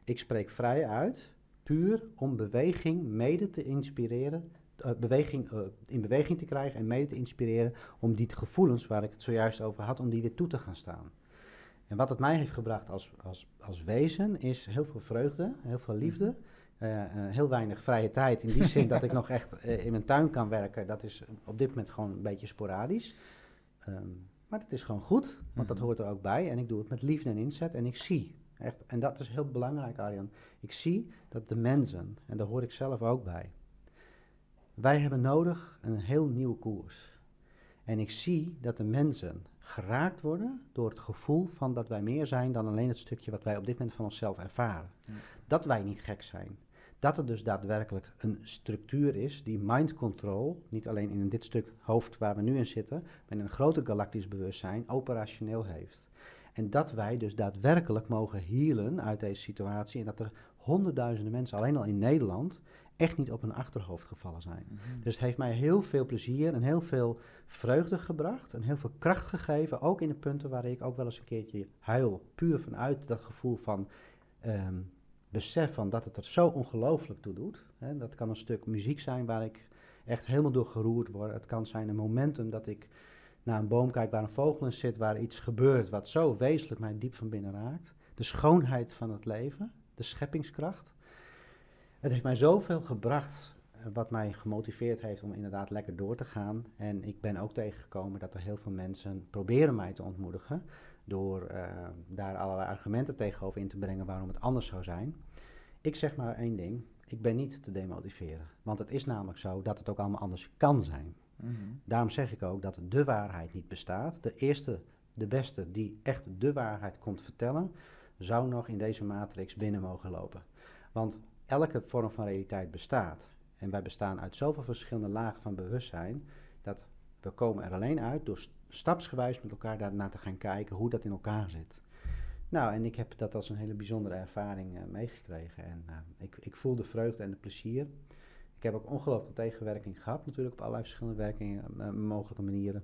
B: Ik spreek vrij uit, puur om beweging mede te inspireren, eh, beweging, eh, in beweging te krijgen en mede te inspireren om die gevoelens waar ik het zojuist over had, om die weer toe te gaan staan. En wat het mij heeft gebracht als, als, als wezen is heel veel vreugde, heel veel liefde, eh, eh, heel weinig vrije tijd. In die zin dat ik nog echt eh, in mijn tuin kan werken, dat is op dit moment gewoon een beetje sporadisch. Ehm, maar dat is gewoon goed, want dat
A: Mhm.
B: hoort er ook bij. En ik doe het met liefde en inzet en ik zie, echt, en dat is heel belangrijk Arjan, ik zie dat de mensen, en daar hoor ik zelf ook bij, wij hebben nodig een heel nieuwe koers. En ik zie dat de mensen geraakt worden door het gevoel van dat wij meer zijn dan alleen het stukje wat wij op dit moment van onszelf ervaren.
A: Ja.
B: Dat wij niet gek zijn. Dat er dus daadwerkelijk een structuur is die mind control, niet alleen in dit stuk hoofd waar we nu in zitten, maar in een groter galactisch bewustzijn, operationeel heeft. En dat wij dus daadwerkelijk mogen healen uit deze situatie en dat er honderdduizenden mensen alleen al in Nederland echt niet op hun achterhoofd gevallen zijn.
A: Mhm.
B: Dus het heeft mij heel veel plezier en heel veel vreugde gebracht en heel veel kracht gegeven, ook in de punten waar ik ook wel eens een keertje huil, puur vanuit dat gevoel van ehm, besef van dat het er zo ongelooflijk toe doet. Dat kan een stuk muziek zijn waar ik echt helemaal door geroerd word. Het kan zijn een momentum dat ik naar een boom kijk waar een vogel in zit, waar iets gebeurt wat zo wezenlijk mij diep van binnen raakt. De schoonheid van het leven, de scheppingskracht. Het heeft mij zoveel gebracht, eh, wat mij gemotiveerd heeft om inderdaad lekker door te gaan. En ik ben ook tegengekomen dat er heel veel mensen proberen mij te ontmoedigen. Door eh, daar allerlei argumenten tegenover in te brengen waarom het anders zou zijn. Ik zeg maar één ding, ik ben niet te demotiveren. Want het is namelijk zo dat het ook allemaal anders kan zijn.
A: Mhm.
B: Daarom zeg ik ook dat de waarheid niet bestaat. De eerste, de beste die echt de waarheid komt vertellen, zou nog in deze matrix binnen mogen lopen. Want elke vorm van realiteit bestaat. En wij bestaan uit zoveel verschillende lagen van bewustzijn, dat we komen er alleen uit door st- stapsgewijs met elkaar daarna te gaan kijken hoe dat in elkaar zit. Nou, en ik heb dat als een hele bijzondere ervaring eh, meegekregen. En eh, ik, ik voel de vreugde en de plezier. Ik heb ook ongelooflijk tegenwerking gehad, natuurlijk op allerlei verschillende werkingen, eh, mogelijke manieren.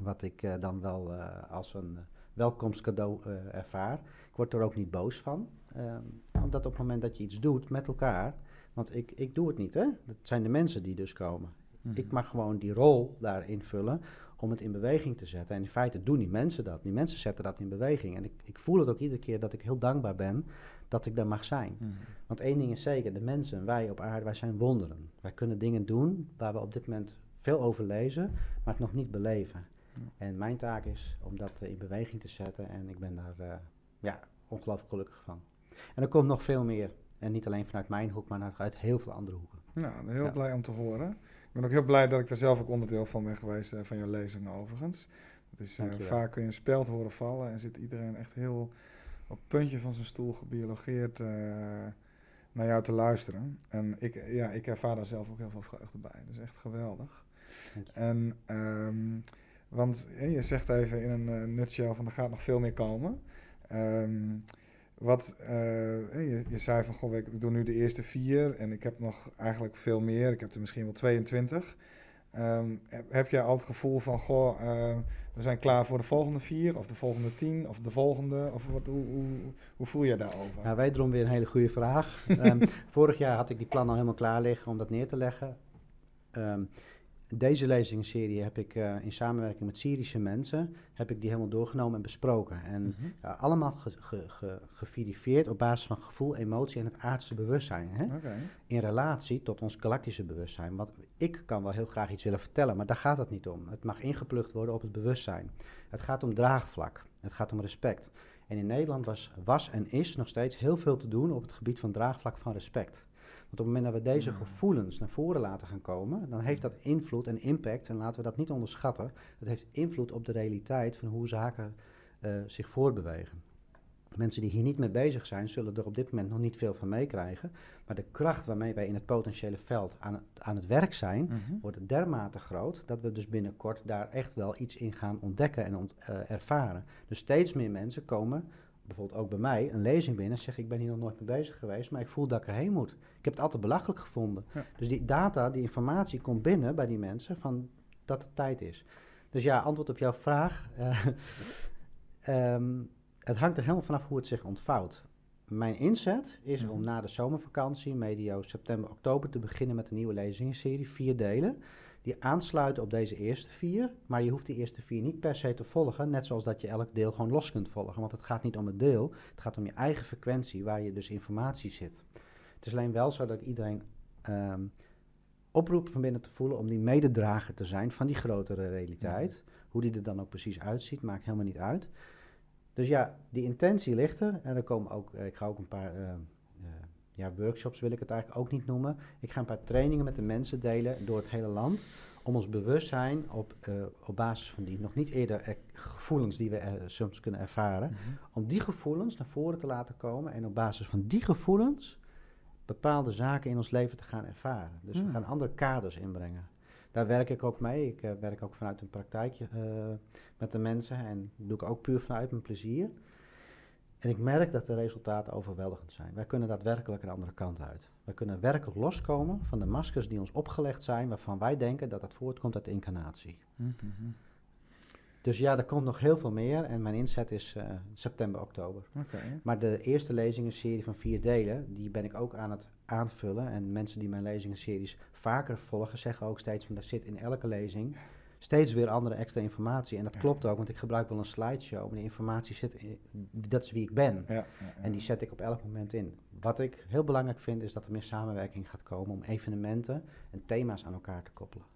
B: Wat ik dan wel als een welkomstcadeau eh, ervaar. Ik word er ook niet boos van. ehm, omdat op het moment dat je iets doet met elkaar. Want ik, ik doe het niet, hè? Dat zijn de mensen die dus komen.
A: Mhm.
B: Ik mag gewoon die rol daar invullen om het in beweging te zetten. En in feite doen die mensen dat. Die mensen zetten dat in beweging. En ik, ik voel het ook iedere keer dat ik heel dankbaar ben dat ik daar mag zijn.
A: Mhm.
B: Want één ding is zeker, de mensen, wij op aarde, wij zijn wonderen. Wij kunnen dingen doen waar we op dit moment veel over lezen, maar het nog niet beleven. En mijn taak is om dat in beweging te zetten en ik ben daar ja, ongelooflijk gelukkig van. En er komt nog veel meer. En niet alleen vanuit mijn hoek, maar uit heel veel andere hoeken.
A: Nou, heel blij om te horen. Ik ben ook heel blij dat ik er zelf ook onderdeel van ben geweest van jouw lezingen overigens. Is, vaak kun je een speld horen vallen en zit iedereen echt heel op het puntje van zijn stoel gebiologeerd naar jou te luisteren. En ik, ja, ik ervaar daar zelf ook heel veel vreugde bij. Dat is echt geweldig. En, um, want je zegt even in een uh, nutshell van er gaat nog veel meer komen. Um, wat, uh, je, je, zei van, goh, ik doe nu de eerste vier en ik heb nog eigenlijk veel meer. Ik heb er misschien wel 22. Um, heb jij al het gevoel van, goh, uh, we zijn klaar voor de volgende vier, of de volgende tien, of de volgende? Of wat, hoe, hoe, hoe voel je daarover?
B: Nou, wederom weer een hele goede vraag. um, vorig jaar had ik die plan al helemaal klaar liggen om dat neer te leggen. Um, deze lezingenserie heb ik uh, in samenwerking met Syrische mensen, heb ik die helemaal doorgenomen en besproken. En mm -hmm. ja, allemaal ge, ge, ge, geverifieerd op basis van gevoel, emotie en het aardse bewustzijn. Hè? Okay. In relatie tot ons galactische bewustzijn. Want ik kan wel heel graag iets willen vertellen, maar daar gaat het niet om. Het mag ingeplucht worden op het bewustzijn. Het gaat om draagvlak. Het gaat om respect. En in Nederland was, was en is nog steeds heel veel te doen op het gebied van draagvlak van respect. Want op het moment dat we deze gevoelens naar voren laten gaan komen, dan heeft dat invloed en impact, en laten we dat niet onderschatten, het heeft invloed op de realiteit van hoe zaken uh, zich voortbewegen. Mensen die hier niet mee bezig zijn, zullen er op dit moment nog niet veel van meekrijgen. Maar de kracht waarmee wij in het potentiële veld aan het, aan het werk zijn, mm -hmm. wordt dermate groot dat we dus binnenkort daar echt wel iets in gaan ontdekken en ont, uh, ervaren. Dus steeds meer mensen komen bijvoorbeeld ook bij mij een lezing binnen en zeg ik ben hier nog nooit mee bezig geweest, maar ik voel dat ik erheen moet. Ik heb het altijd belachelijk gevonden. Ja. Dus die data, die informatie komt binnen bij die mensen van dat het tijd is. Dus ja, antwoord op jouw vraag. Uh, um, het hangt er helemaal vanaf hoe het zich ontvouwt. Mijn inzet is om na de zomervakantie, medio september, oktober, te beginnen met een nieuwe lezingenserie, vier delen die aansluiten op deze eerste vier. Maar je hoeft die eerste vier niet per se te volgen. Net zoals dat je elk deel gewoon los kunt volgen. Want het gaat niet om het deel. Het gaat om je eigen frequentie waar je dus informatie zit. Het is alleen wel zo dat iedereen um, oproep van binnen te voelen om die mededrager te zijn van die grotere realiteit. Hoe die er dan ook precies uitziet, maakt helemaal niet uit. Dus ja, die intentie ligt er. En er komen ook, ik ga ook een paar uh, ja, workshops wil ik het eigenlijk ook niet noemen. Ik ga een paar trainingen met de mensen delen door het hele land. Om ons bewustzijn op, uh, op basis van die nog niet eerder gevoelens die we uh, soms kunnen ervaren. Mm -hmm. Om die gevoelens naar voren te laten komen. En op basis van die gevoelens bepaalde zaken in ons leven te gaan ervaren. Dus mm. we gaan andere kaders inbrengen. Daar werk ik ook mee. Ik uh, werk ook vanuit een praktijkje met de mensen. En doe ik ook puur vanuit mijn plezier. En ik merk dat de resultaten overweldigend zijn. Wij kunnen daadwerkelijk een andere kant uit. Wij kunnen werkelijk loskomen van de maskers die ons opgelegd zijn, waarvan wij denken dat dat voortkomt uit de incarnatie. Mm -hmm. Dus ja, er komt nog heel veel meer en mijn inzet is uh, september, oktober. Okay. Maar de eerste lezingenserie van vier delen, die ben ik ook aan het aanvullen. En mensen die mijn lezingenseries vaker volgen, zeggen ook steeds van, er zit in elke lezing steeds weer andere extra informatie. En dat klopt ook, want ik gebruik wel een slideshow. Maar die informatie zit, in, dat is wie ik ben. Ja, ja, en die zet ik op elk moment in. Wat ik heel belangrijk vind, is dat er meer samenwerking gaat komen om evenementen en thema's aan elkaar te koppelen.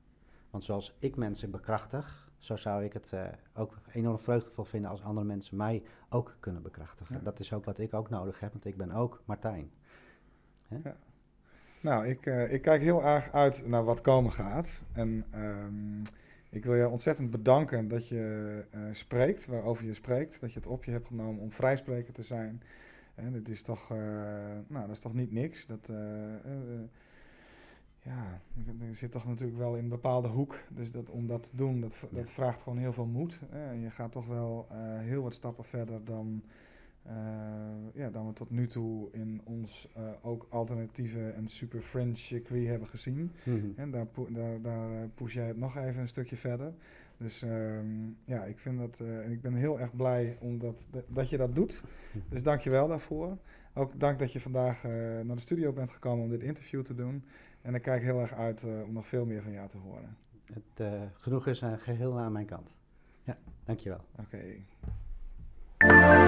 B: Want zoals ik mensen bekrachtig, zo zou ik het uh, ook enorm vreugdevol vinden als andere mensen mij ook kunnen bekrachtigen. Dat is ook wat ik ook nodig heb, want ik ben ook Martijn.
A: Nou, ik, uh, ik kijk heel erg uit naar wat komen gaat. En um, ik wil je ontzettend bedanken dat je uh, spreekt, waarover je spreekt. Dat je het op je hebt genomen om vrijspreker te zijn. En dit is toch, uh, nou, dat is toch niet niks. Dat, uh, ja, je zit toch natuurlijk wel in een bepaalde hoek. Dus dat, om dat te doen, dat, dat vraagt gewoon heel veel moed. En je gaat toch wel heel wat stappen verder dan uh, ja, dan we tot nu toe in ons uh, ook alternatieve en super fringe circuit hebben gezien. Mm -hmm. En daar, daar, daar uh, push jij het nog even een stukje verder. Dus um, ja, ik vind dat, en ik ben heel erg blij omdat dat je dat doet. Dus dank je wel daarvoor. Ook dank dat je vandaag naar de studio bent gekomen om dit interview te doen. En ik kijk heel erg uit om nog veel meer van jou te horen.
B: Het genoeg is een geheel aan mijn kant. Ja, dankjewel.
A: Oké. Okay.